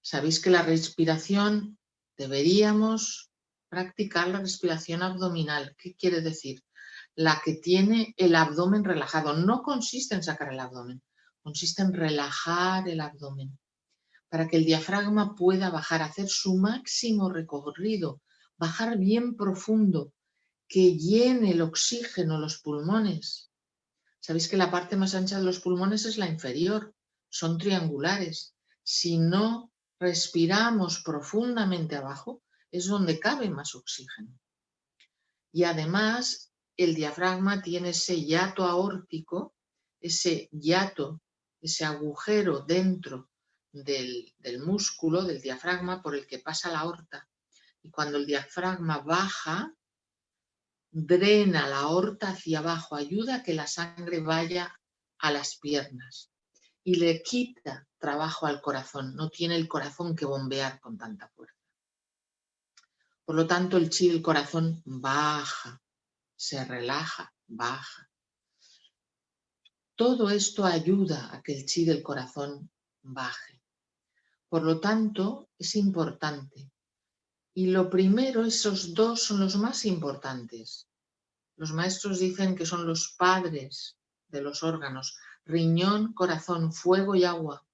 Sabéis que la respiración deberíamos practicar la respiración abdominal. ¿Qué quiere decir? La que tiene el abdomen relajado. No consiste en sacar el abdomen, consiste en relajar el abdomen para que el diafragma pueda bajar, hacer su máximo recorrido, bajar bien profundo, que llene el oxígeno los pulmones. Sabéis que la parte más ancha de los pulmones es la inferior, son triangulares. Si no respiramos profundamente abajo, es donde cabe más oxígeno. Y además, el diafragma tiene ese yato aórtico, ese yato, ese agujero dentro del, músculo, del diafragma, por el que pasa la aorta. Y cuando el diafragma baja, drena la aorta hacia abajo, ayuda a que la sangre vaya a las piernas y le quita trabajo al corazón, no tiene el corazón que bombear con tanta fuerza. Por lo tanto, el chi del corazón baja, se relaja, baja. Todo esto ayuda a que el chi del corazón baje. Por lo tanto, es importante. Y lo primero, esos dos son los más importantes. Los maestros dicen que son los padres de los órganos. Riñón, corazón, fuego y agua.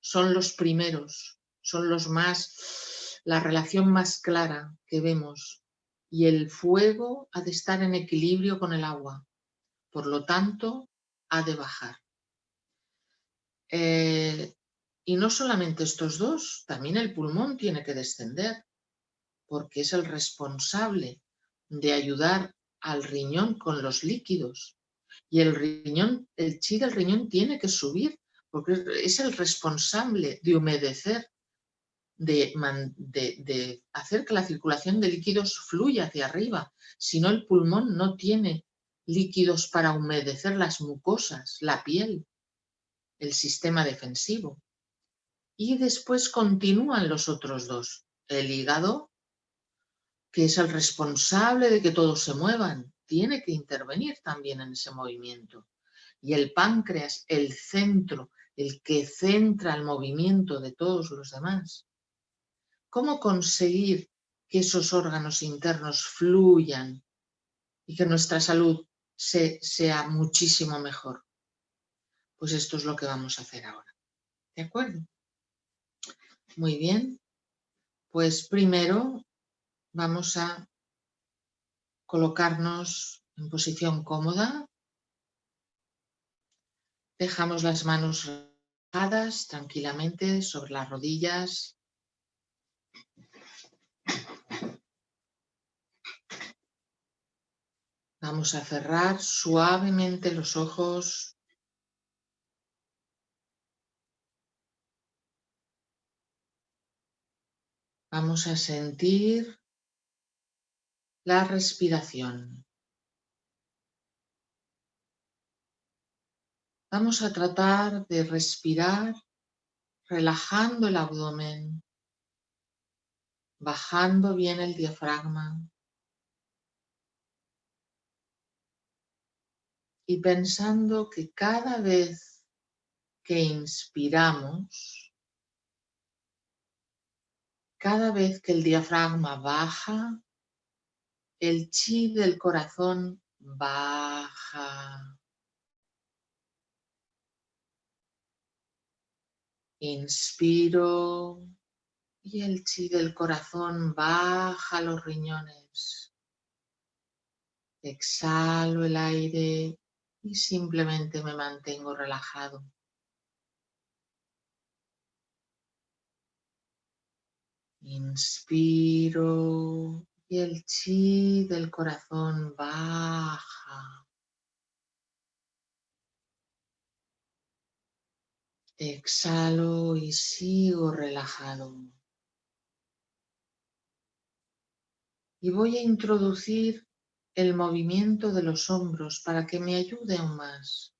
Son los primeros, son los más, la relación más clara que vemos. Y el fuego ha de estar en equilibrio con el agua. Por lo tanto, ha de bajar. Eh, y no solamente estos dos, también el pulmón tiene que descender, porque es el responsable de ayudar al riñón con los líquidos. Y el riñón, el chi del riñón tiene que subir, porque es el responsable de humedecer, de, de hacer que la circulación de líquidos fluya hacia arriba. Si no, el pulmón no tiene líquidos para humedecer las mucosas, la piel, el sistema defensivo. Y después continúan los otros dos. El hígado, que es el responsable de que todos se muevan, tiene que intervenir también en ese movimiento. Y el páncreas, el centro, el que centra el movimiento de todos los demás. ¿Cómo conseguir que esos órganos internos fluyan y que nuestra salud sea muchísimo mejor? Pues esto es lo que vamos a hacer ahora. ¿De acuerdo? Muy bien, pues primero vamos a colocarnos en posición cómoda. Dejamos las manos relajadas tranquilamente sobre las rodillas. Vamos a cerrar suavemente los ojos Vamos a sentir la respiración. Vamos a tratar de respirar relajando el abdomen, bajando bien el diafragma y pensando que cada vez que inspiramos, cada vez que el diafragma baja, el chi del corazón baja. Inspiro y el chi del corazón baja los riñones. Exhalo el aire y simplemente me mantengo relajado. Inspiro y el chi del corazón baja. Exhalo y sigo relajado. Y voy a introducir el movimiento de los hombros para que me ayude aún más.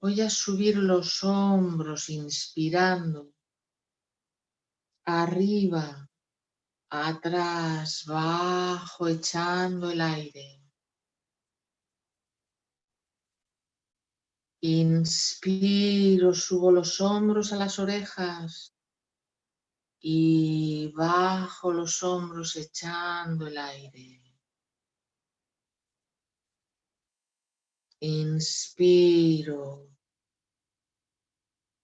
Voy a subir los hombros inspirando. Arriba, atrás, bajo, echando el aire. Inspiro, subo los hombros a las orejas y bajo los hombros echando el aire. Inspiro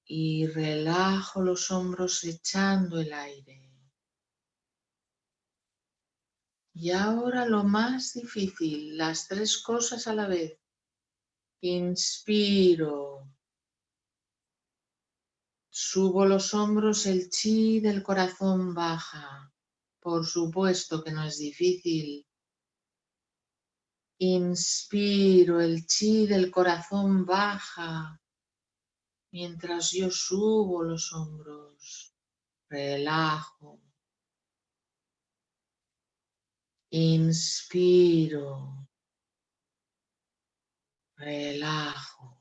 y relajo los hombros echando el aire. Y ahora lo más difícil, las tres cosas a la vez. Inspiro. Subo los hombros, el chi del corazón baja. Por supuesto que no es difícil. Inspiro, el chi del corazón baja. Mientras yo subo los hombros, relajo. Inspiro. Relajo.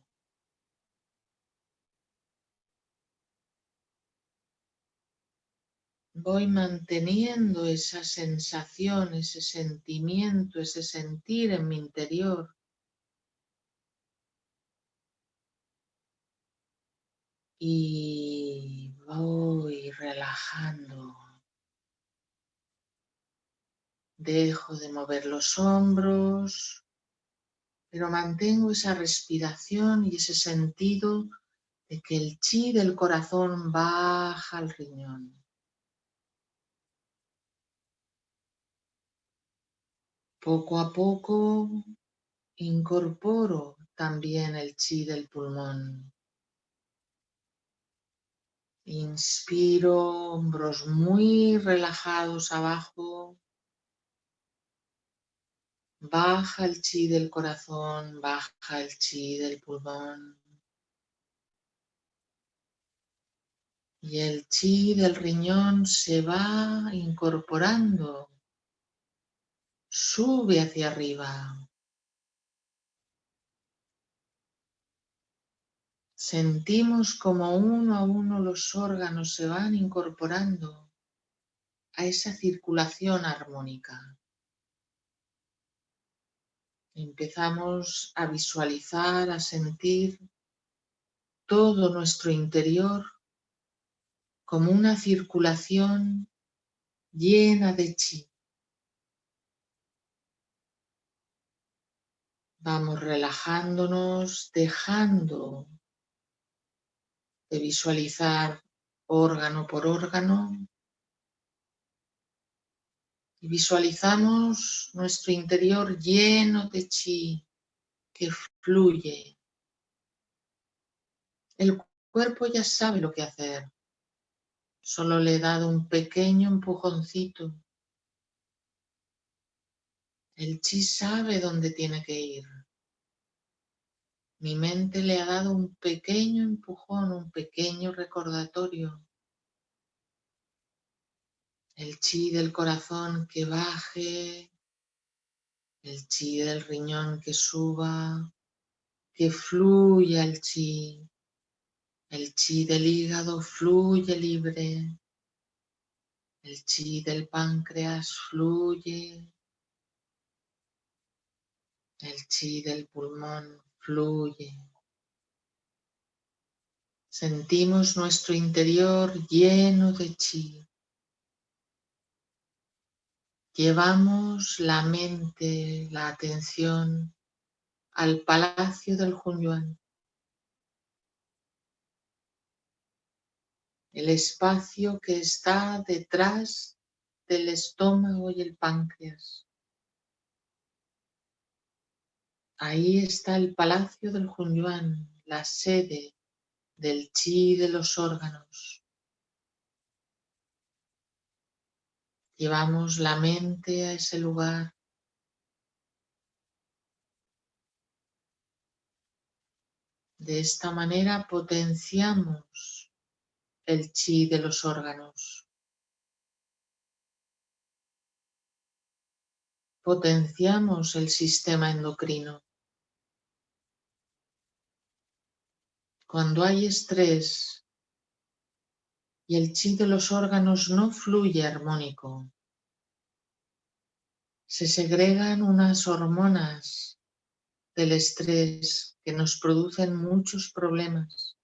Voy manteniendo esa sensación, ese sentimiento, ese sentir en mi interior. Y voy relajando. Dejo de mover los hombros, pero mantengo esa respiración y ese sentido de que el chi del corazón baja al riñón. Poco a poco incorporo también el chi del pulmón. Inspiro, hombros muy relajados abajo. Baja el chi del corazón, baja el chi del pulmón. Y el chi del riñón se va incorporando, sube hacia arriba. Sentimos como uno a uno los órganos se van incorporando a esa circulación armónica. Empezamos a visualizar, a sentir todo nuestro interior como una circulación llena de chi. Vamos relajándonos, dejando de visualizar órgano por órgano, visualizamos nuestro interior lleno de chi que fluye. El cuerpo ya sabe lo que hacer. Solo le he dado un pequeño empujoncito. El chi sabe dónde tiene que ir. Mi mente le ha dado un pequeño empujón, un pequeño recordatorio el chi del corazón que baje, el chi del riñón que suba, que fluya el chi, el chi del hígado fluye libre, el chi del páncreas fluye, el chi del pulmón fluye. Sentimos nuestro interior lleno de chi. Llevamos la mente, la atención al palacio del Hunyuan. El espacio que está detrás del estómago y el páncreas. Ahí está el palacio del Hunyuan, la sede del chi de los órganos. Llevamos la mente a ese lugar. De esta manera potenciamos el chi de los órganos. Potenciamos el sistema endocrino. Cuando hay estrés y el chi de los órganos no fluye armónico, se segregan unas hormonas del estrés que nos producen muchos problemas.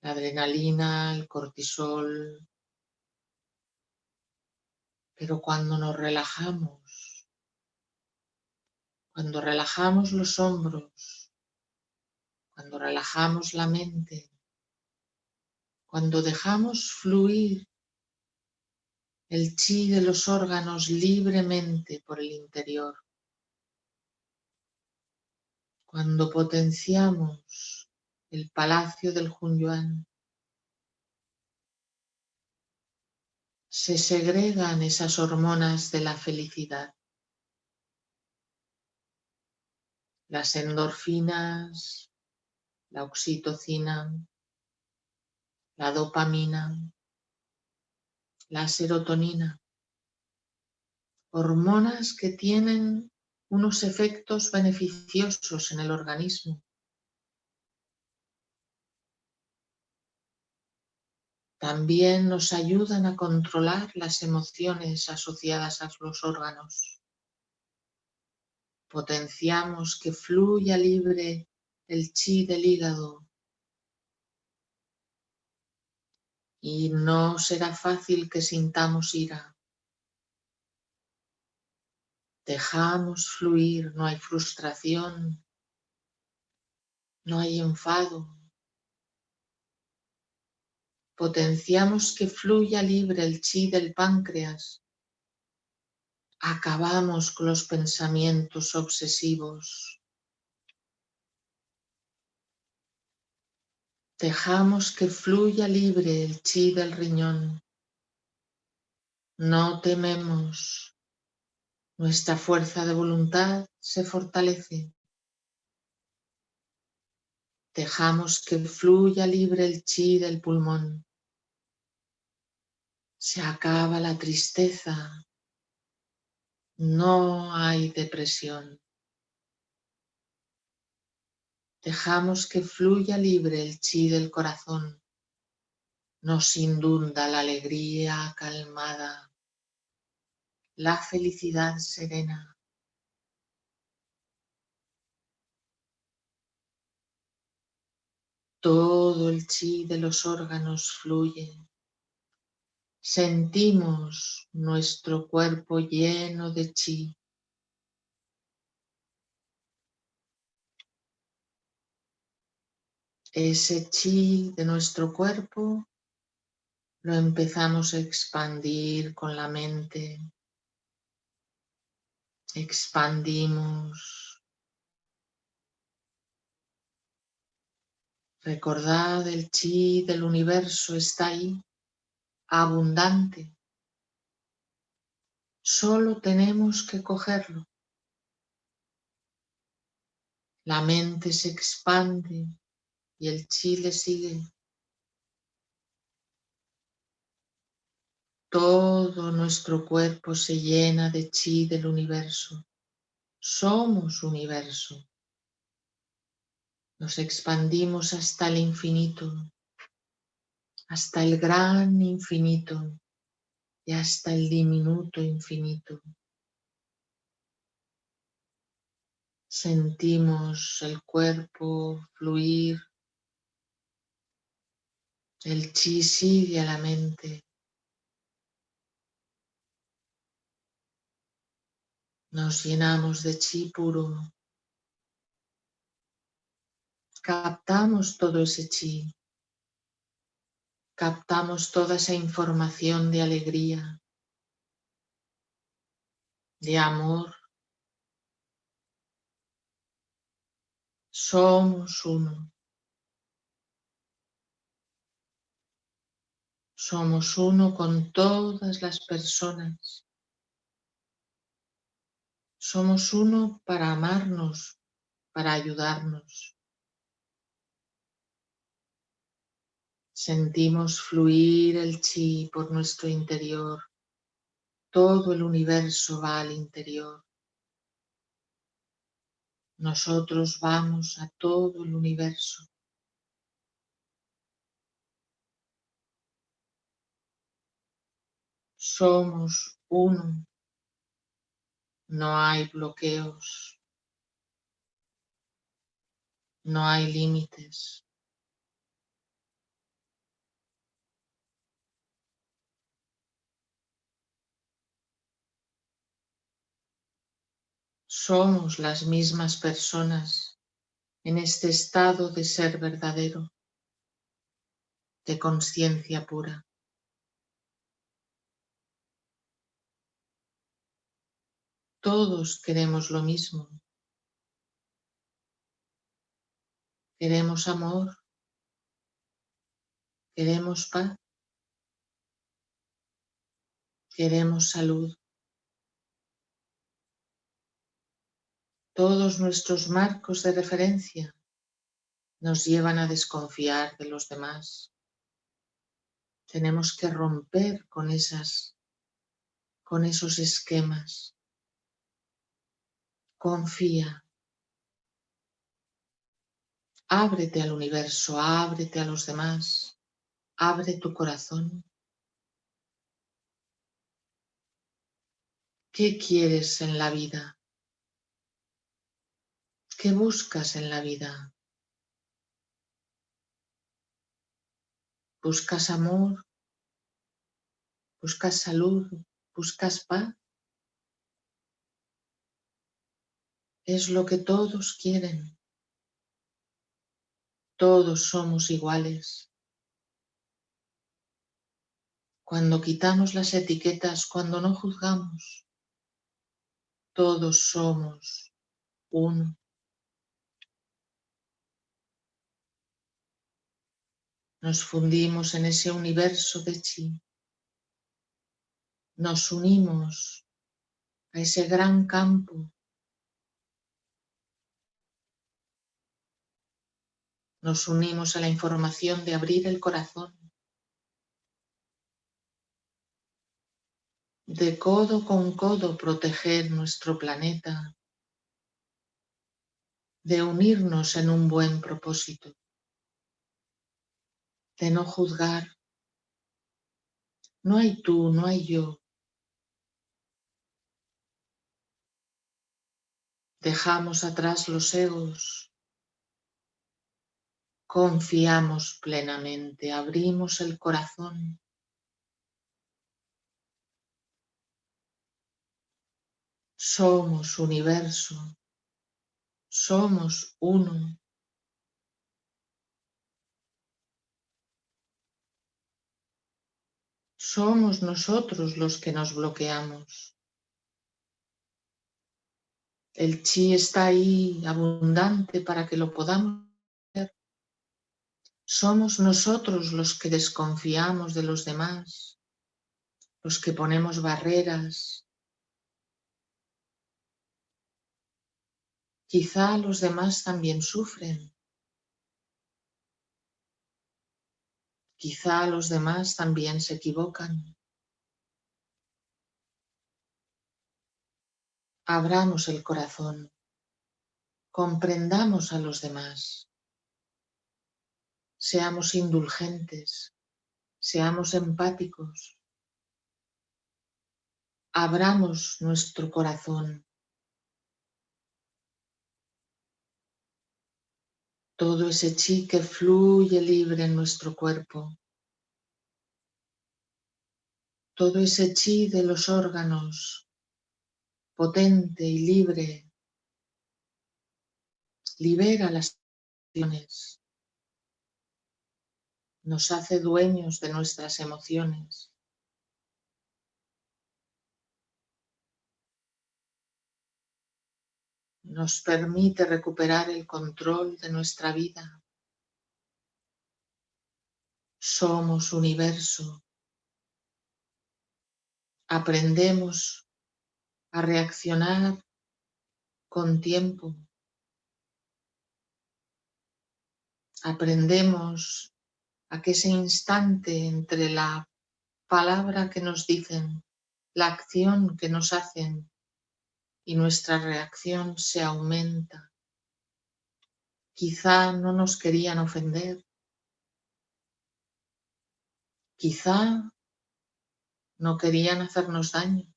La adrenalina, el cortisol. Pero cuando nos relajamos, cuando relajamos los hombros, cuando relajamos la mente, cuando dejamos fluir el chi de los órganos libremente por el interior, cuando potenciamos el palacio del Hunyuan, se segregan esas hormonas de la felicidad. Las endorfinas, la oxitocina, la dopamina, la serotonina, hormonas que tienen unos efectos beneficiosos en el organismo. También nos ayudan a controlar las emociones asociadas a los órganos. Potenciamos que fluya libre el chi del hígado. Y no será fácil que sintamos ira. Dejamos fluir, no hay frustración, no hay enfado. Potenciamos que fluya libre el chi del páncreas. Acabamos con los pensamientos obsesivos. Dejamos que fluya libre el chi del riñón. No tememos. Nuestra fuerza de voluntad se fortalece. Dejamos que fluya libre el chi del pulmón. Se acaba la tristeza. No hay depresión. Dejamos que fluya libre el chi del corazón. Nos inunda la alegría calmada, la felicidad serena. Todo el chi de los órganos fluye. Sentimos nuestro cuerpo lleno de chi. Ese chi de nuestro cuerpo lo empezamos a expandir con la mente. Expandimos. Recordad, el chi del universo está ahí, abundante. Solo tenemos que cogerlo. La mente se expande y el chi le sigue. Todo nuestro cuerpo se llena de chi del universo. Somos universo. Nos expandimos hasta el infinito, hasta el gran infinito y hasta el diminuto infinito. Sentimos el cuerpo fluir el chi sigue a la mente. Nos llenamos de chi puro. Captamos todo ese chi. Captamos toda esa información de alegría, de amor. Somos uno. Somos uno con todas las personas. Somos uno para amarnos, para ayudarnos. Sentimos fluir el chi por nuestro interior. Todo el universo va al interior. Nosotros vamos a todo el universo. Somos uno. No hay bloqueos. No hay límites. Somos las mismas personas en este estado de ser verdadero, de conciencia pura. Todos queremos lo mismo. Queremos amor. Queremos paz. Queremos salud. Todos nuestros marcos de referencia nos llevan a desconfiar de los demás. Tenemos que romper con, esas, con esos esquemas. Confía. Ábrete al universo, ábrete a los demás, abre tu corazón. ¿Qué quieres en la vida? ¿Qué buscas en la vida? ¿Buscas amor? ¿Buscas salud? ¿Buscas paz? Es lo que todos quieren. Todos somos iguales. Cuando quitamos las etiquetas, cuando no juzgamos, todos somos uno. Nos fundimos en ese universo de chi. Nos unimos a ese gran campo Nos unimos a la información de abrir el corazón. De codo con codo proteger nuestro planeta. De unirnos en un buen propósito. De no juzgar. No hay tú, no hay yo. Dejamos atrás los egos, Confiamos plenamente, abrimos el corazón. Somos universo, somos uno. Somos nosotros los que nos bloqueamos. El chi está ahí abundante para que lo podamos somos nosotros los que desconfiamos de los demás, los que ponemos barreras. Quizá los demás también sufren. Quizá los demás también se equivocan. Abramos el corazón, comprendamos a los demás. Seamos indulgentes, seamos empáticos. Abramos nuestro corazón. Todo ese chi que fluye libre en nuestro cuerpo. Todo ese chi de los órganos, potente y libre, libera las emociones nos hace dueños de nuestras emociones. Nos permite recuperar el control de nuestra vida. Somos universo. Aprendemos a reaccionar con tiempo. Aprendemos a que ese instante entre la palabra que nos dicen, la acción que nos hacen y nuestra reacción se aumenta. Quizá no nos querían ofender. Quizá no querían hacernos daño.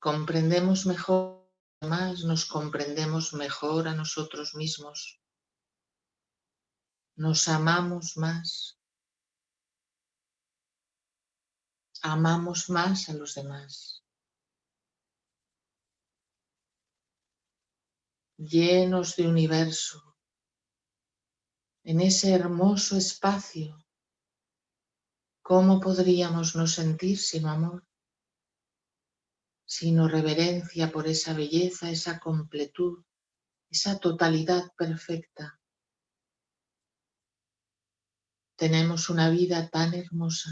Comprendemos mejor, más nos comprendemos mejor a nosotros mismos. Nos amamos más. Amamos más a los demás. Llenos de universo, en ese hermoso espacio, ¿cómo podríamos no sentir sino amor? Sino reverencia por esa belleza, esa completud, esa totalidad perfecta. Tenemos una vida tan hermosa.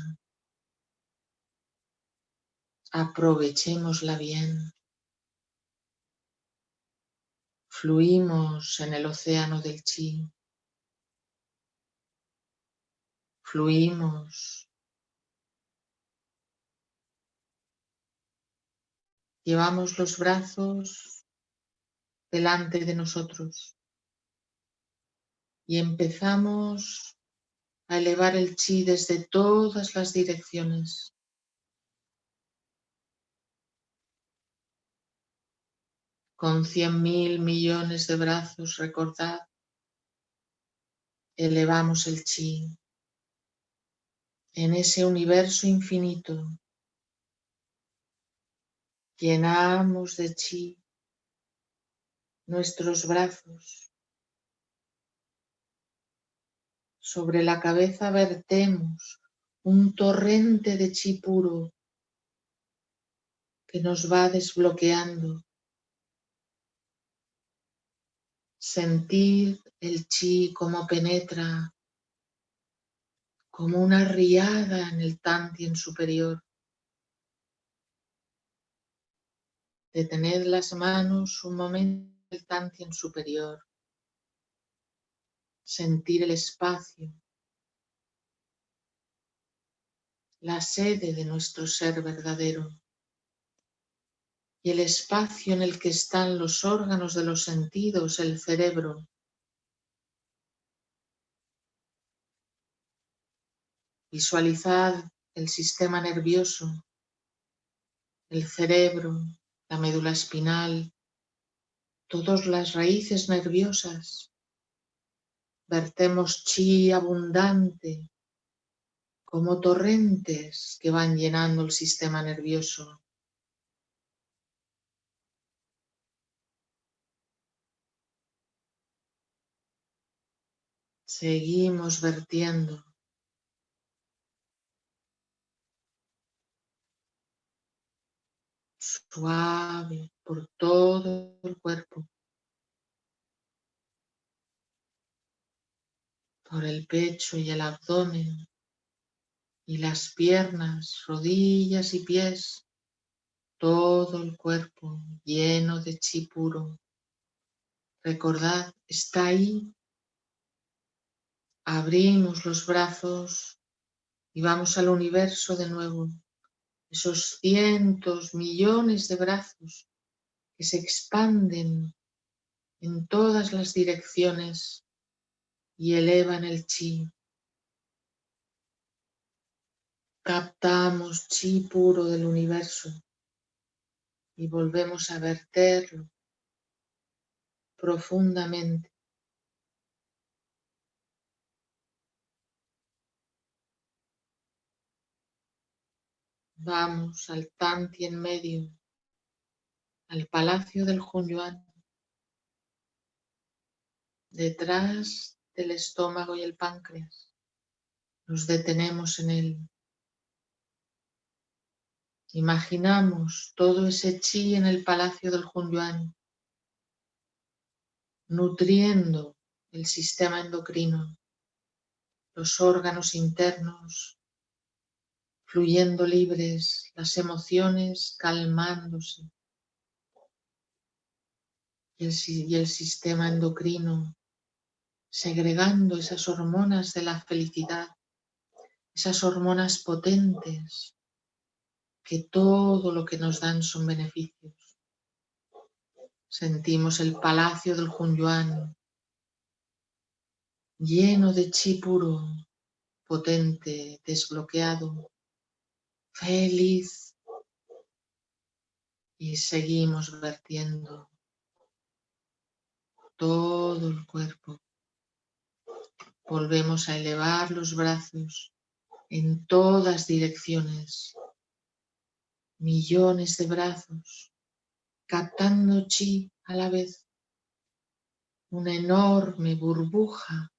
Aprovechémosla bien. Fluimos en el océano del chi. Fluimos Llevamos los brazos delante de nosotros y empezamos a elevar el chi desde todas las direcciones. Con cien mil millones de brazos, recordad, elevamos el chi en ese universo infinito Llenamos de chi nuestros brazos. Sobre la cabeza vertemos un torrente de chi puro que nos va desbloqueando. Sentir el chi como penetra como una riada en el tantien superior. Detened las manos un momento en el tantien superior. Sentir el espacio. La sede de nuestro ser verdadero. Y el espacio en el que están los órganos de los sentidos, el cerebro. Visualizad el sistema nervioso, el cerebro, la médula espinal, todas las raíces nerviosas. Vertemos chi abundante como torrentes que van llenando el sistema nervioso. Seguimos vertiendo suave por todo el cuerpo, por el pecho y el abdomen y las piernas, rodillas y pies, todo el cuerpo lleno de chi puro. Recordad, está ahí. Abrimos los brazos y vamos al universo de nuevo esos cientos, millones de brazos que se expanden en todas las direcciones y elevan el chi. Captamos chi puro del universo y volvemos a verterlo profundamente Vamos al Tanti en medio, al palacio del Hunyuan, detrás del estómago y el páncreas. Nos detenemos en él. Imaginamos todo ese chi en el palacio del Hunyuan, nutriendo el sistema endocrino, los órganos internos, fluyendo libres, las emociones calmándose. y el, sistema endocrino segregando esas hormonas de la felicidad, esas hormonas potentes que todo lo que nos dan son beneficios. Sentimos el palacio del Hunyuan lleno de chi puro, potente, desbloqueado, feliz. Y seguimos vertiendo todo el cuerpo. Volvemos a elevar los brazos en todas direcciones. Millones de brazos captando chi a la vez. Una enorme burbuja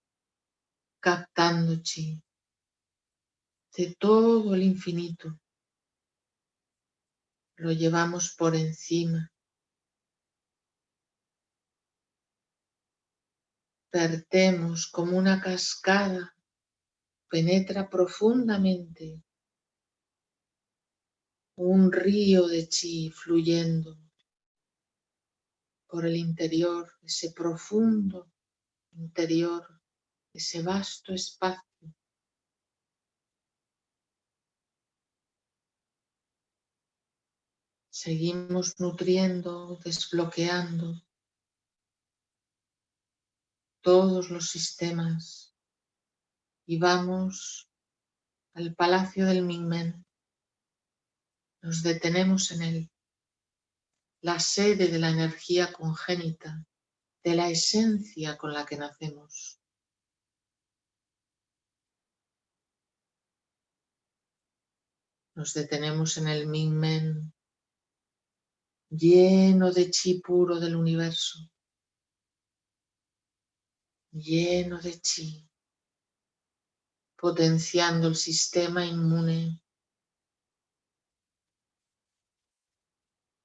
captando chi de todo el infinito. Lo llevamos por encima. Vertemos como una cascada, penetra profundamente un río de chi fluyendo por el interior, ese profundo interior, ese vasto espacio Seguimos nutriendo, desbloqueando todos los sistemas y vamos al Palacio del Mingmen. Nos detenemos en él, la sede de la energía congénita, de la esencia con la que nacemos. Nos detenemos en el Mingmen lleno de chi puro del universo, lleno de chi, potenciando el sistema inmune.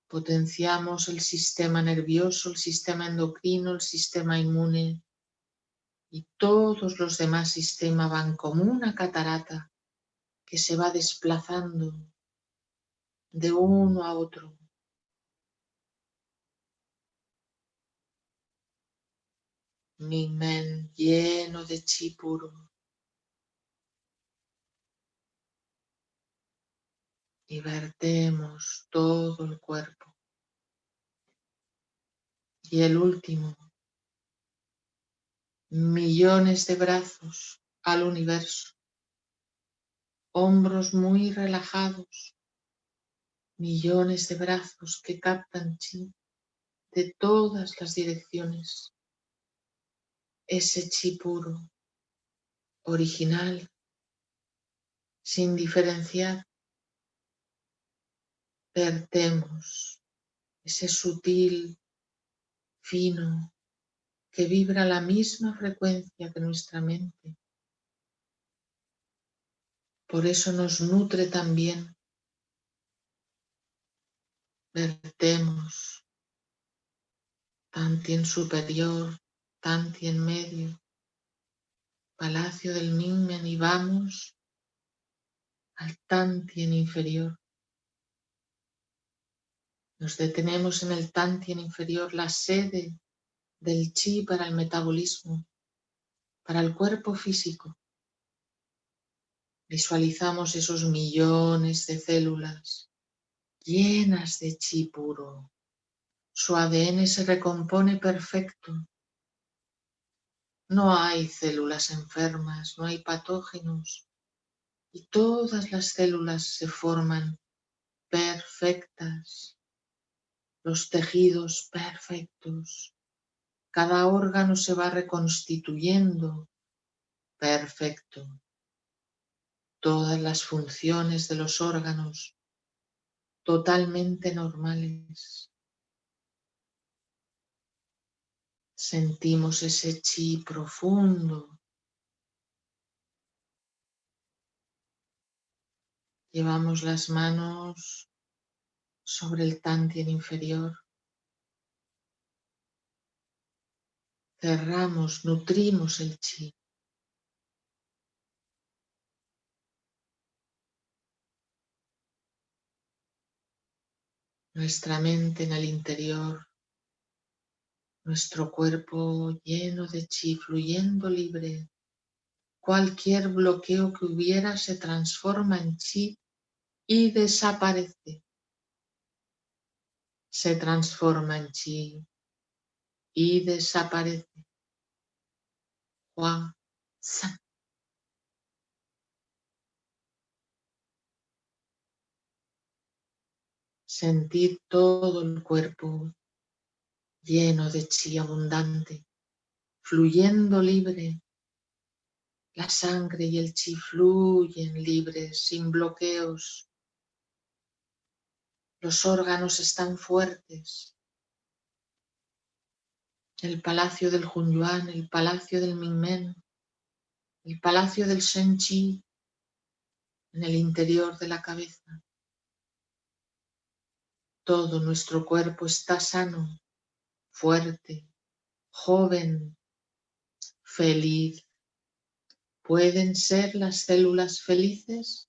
Potenciamos el sistema nervioso, el sistema endocrino, el sistema inmune y todos los demás sistemas van como una catarata que se va desplazando de uno a otro. Mi men lleno de chi puro. Y vertemos todo el cuerpo. Y el último, millones de brazos al universo, hombros muy relajados, millones de brazos que captan chi de todas las direcciones ese chi puro, original, sin diferenciar, vertemos ese sutil, fino, que vibra la misma frecuencia que nuestra mente. Por eso nos nutre también. Vertemos en superior, Tanti en medio, Palacio del Minmen y vamos al Tantien inferior. Nos detenemos en el Tantien inferior, la sede del chi para el metabolismo, para el cuerpo físico. Visualizamos esos millones de células llenas de chi puro. Su ADN se recompone perfecto no hay células enfermas, no hay patógenos y todas las células se forman perfectas, los tejidos perfectos, cada órgano se va reconstituyendo perfecto, todas las funciones de los órganos totalmente normales. Sentimos ese chi profundo. Llevamos las manos sobre el tantien inferior. Cerramos, nutrimos el chi. Nuestra mente en el interior Nuestro cuerpo lleno de chi, fluyendo libre. Cualquier bloqueo que hubiera se transforma en chi y desaparece. Se transforma en chi y desaparece. Hua San. Sentir todo el cuerpo lleno de chi abundante, fluyendo libre. La sangre y el chi fluyen libres, sin bloqueos. Los órganos están fuertes. El palacio del Hunyuan, el palacio del Mingmen, el palacio del Shen-Chi, en el interior de la cabeza. Todo nuestro cuerpo está sano, fuerte, joven, feliz. ¿Pueden ser las células felices?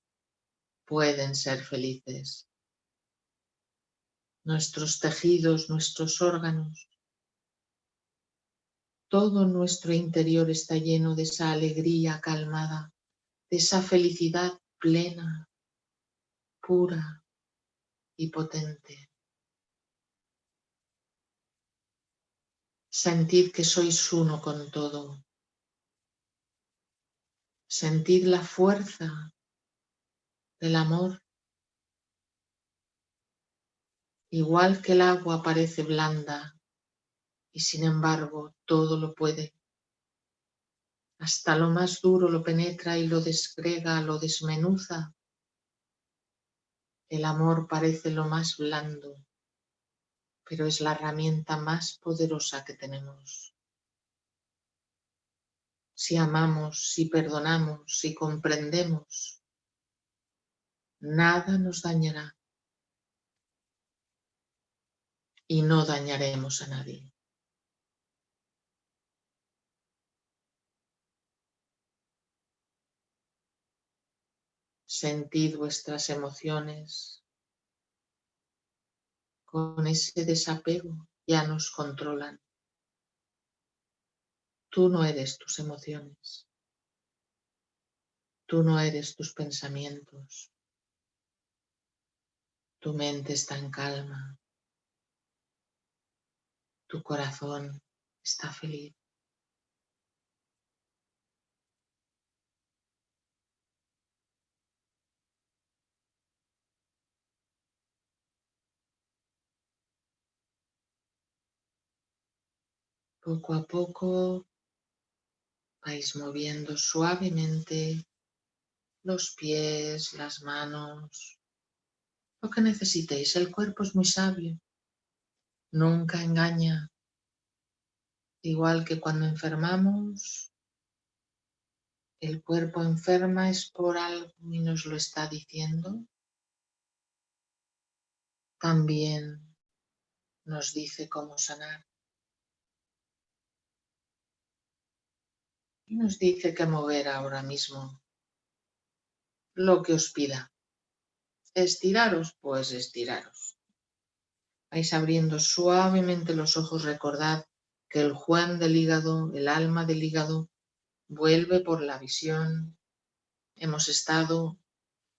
Pueden ser felices. Nuestros tejidos, nuestros órganos, todo nuestro interior está lleno de esa alegría calmada, de esa felicidad plena, pura y potente. Sentid que sois uno con todo. Sentid la fuerza del amor. Igual que el agua parece blanda y sin embargo todo lo puede. Hasta lo más duro lo penetra y lo desgrega, lo desmenuza. El amor parece lo más blando pero es la herramienta más poderosa que tenemos. Si amamos, si perdonamos, si comprendemos, nada nos dañará y no dañaremos a nadie. Sentid vuestras emociones, con ese desapego ya nos controlan. Tú no eres tus emociones. Tú no eres tus pensamientos. Tu mente está en calma. Tu corazón está feliz. Poco a poco vais moviendo suavemente los pies, las manos, lo que necesitéis. El cuerpo es muy sabio, nunca engaña. Igual que cuando enfermamos, el cuerpo enferma es por algo y nos lo está diciendo. También nos dice cómo sanar. Nos dice que mover ahora mismo lo que os pida. Estiraros, pues estiraros. Vais abriendo suavemente los ojos, recordad que el Juan del hígado, el alma del hígado, vuelve por la visión. Hemos estado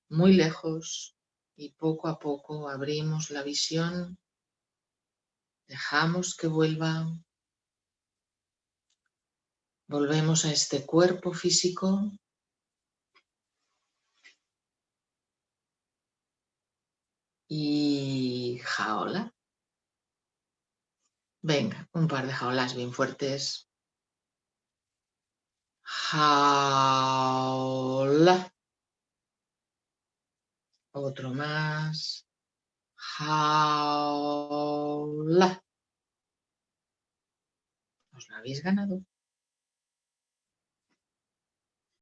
muy lejos y poco a poco abrimos la visión, dejamos que vuelva Volvemos a este cuerpo físico. Y jaola. Venga, un par de jaolas bien fuertes. Jaola. Otro más. Jaola. Os lo habéis ganado.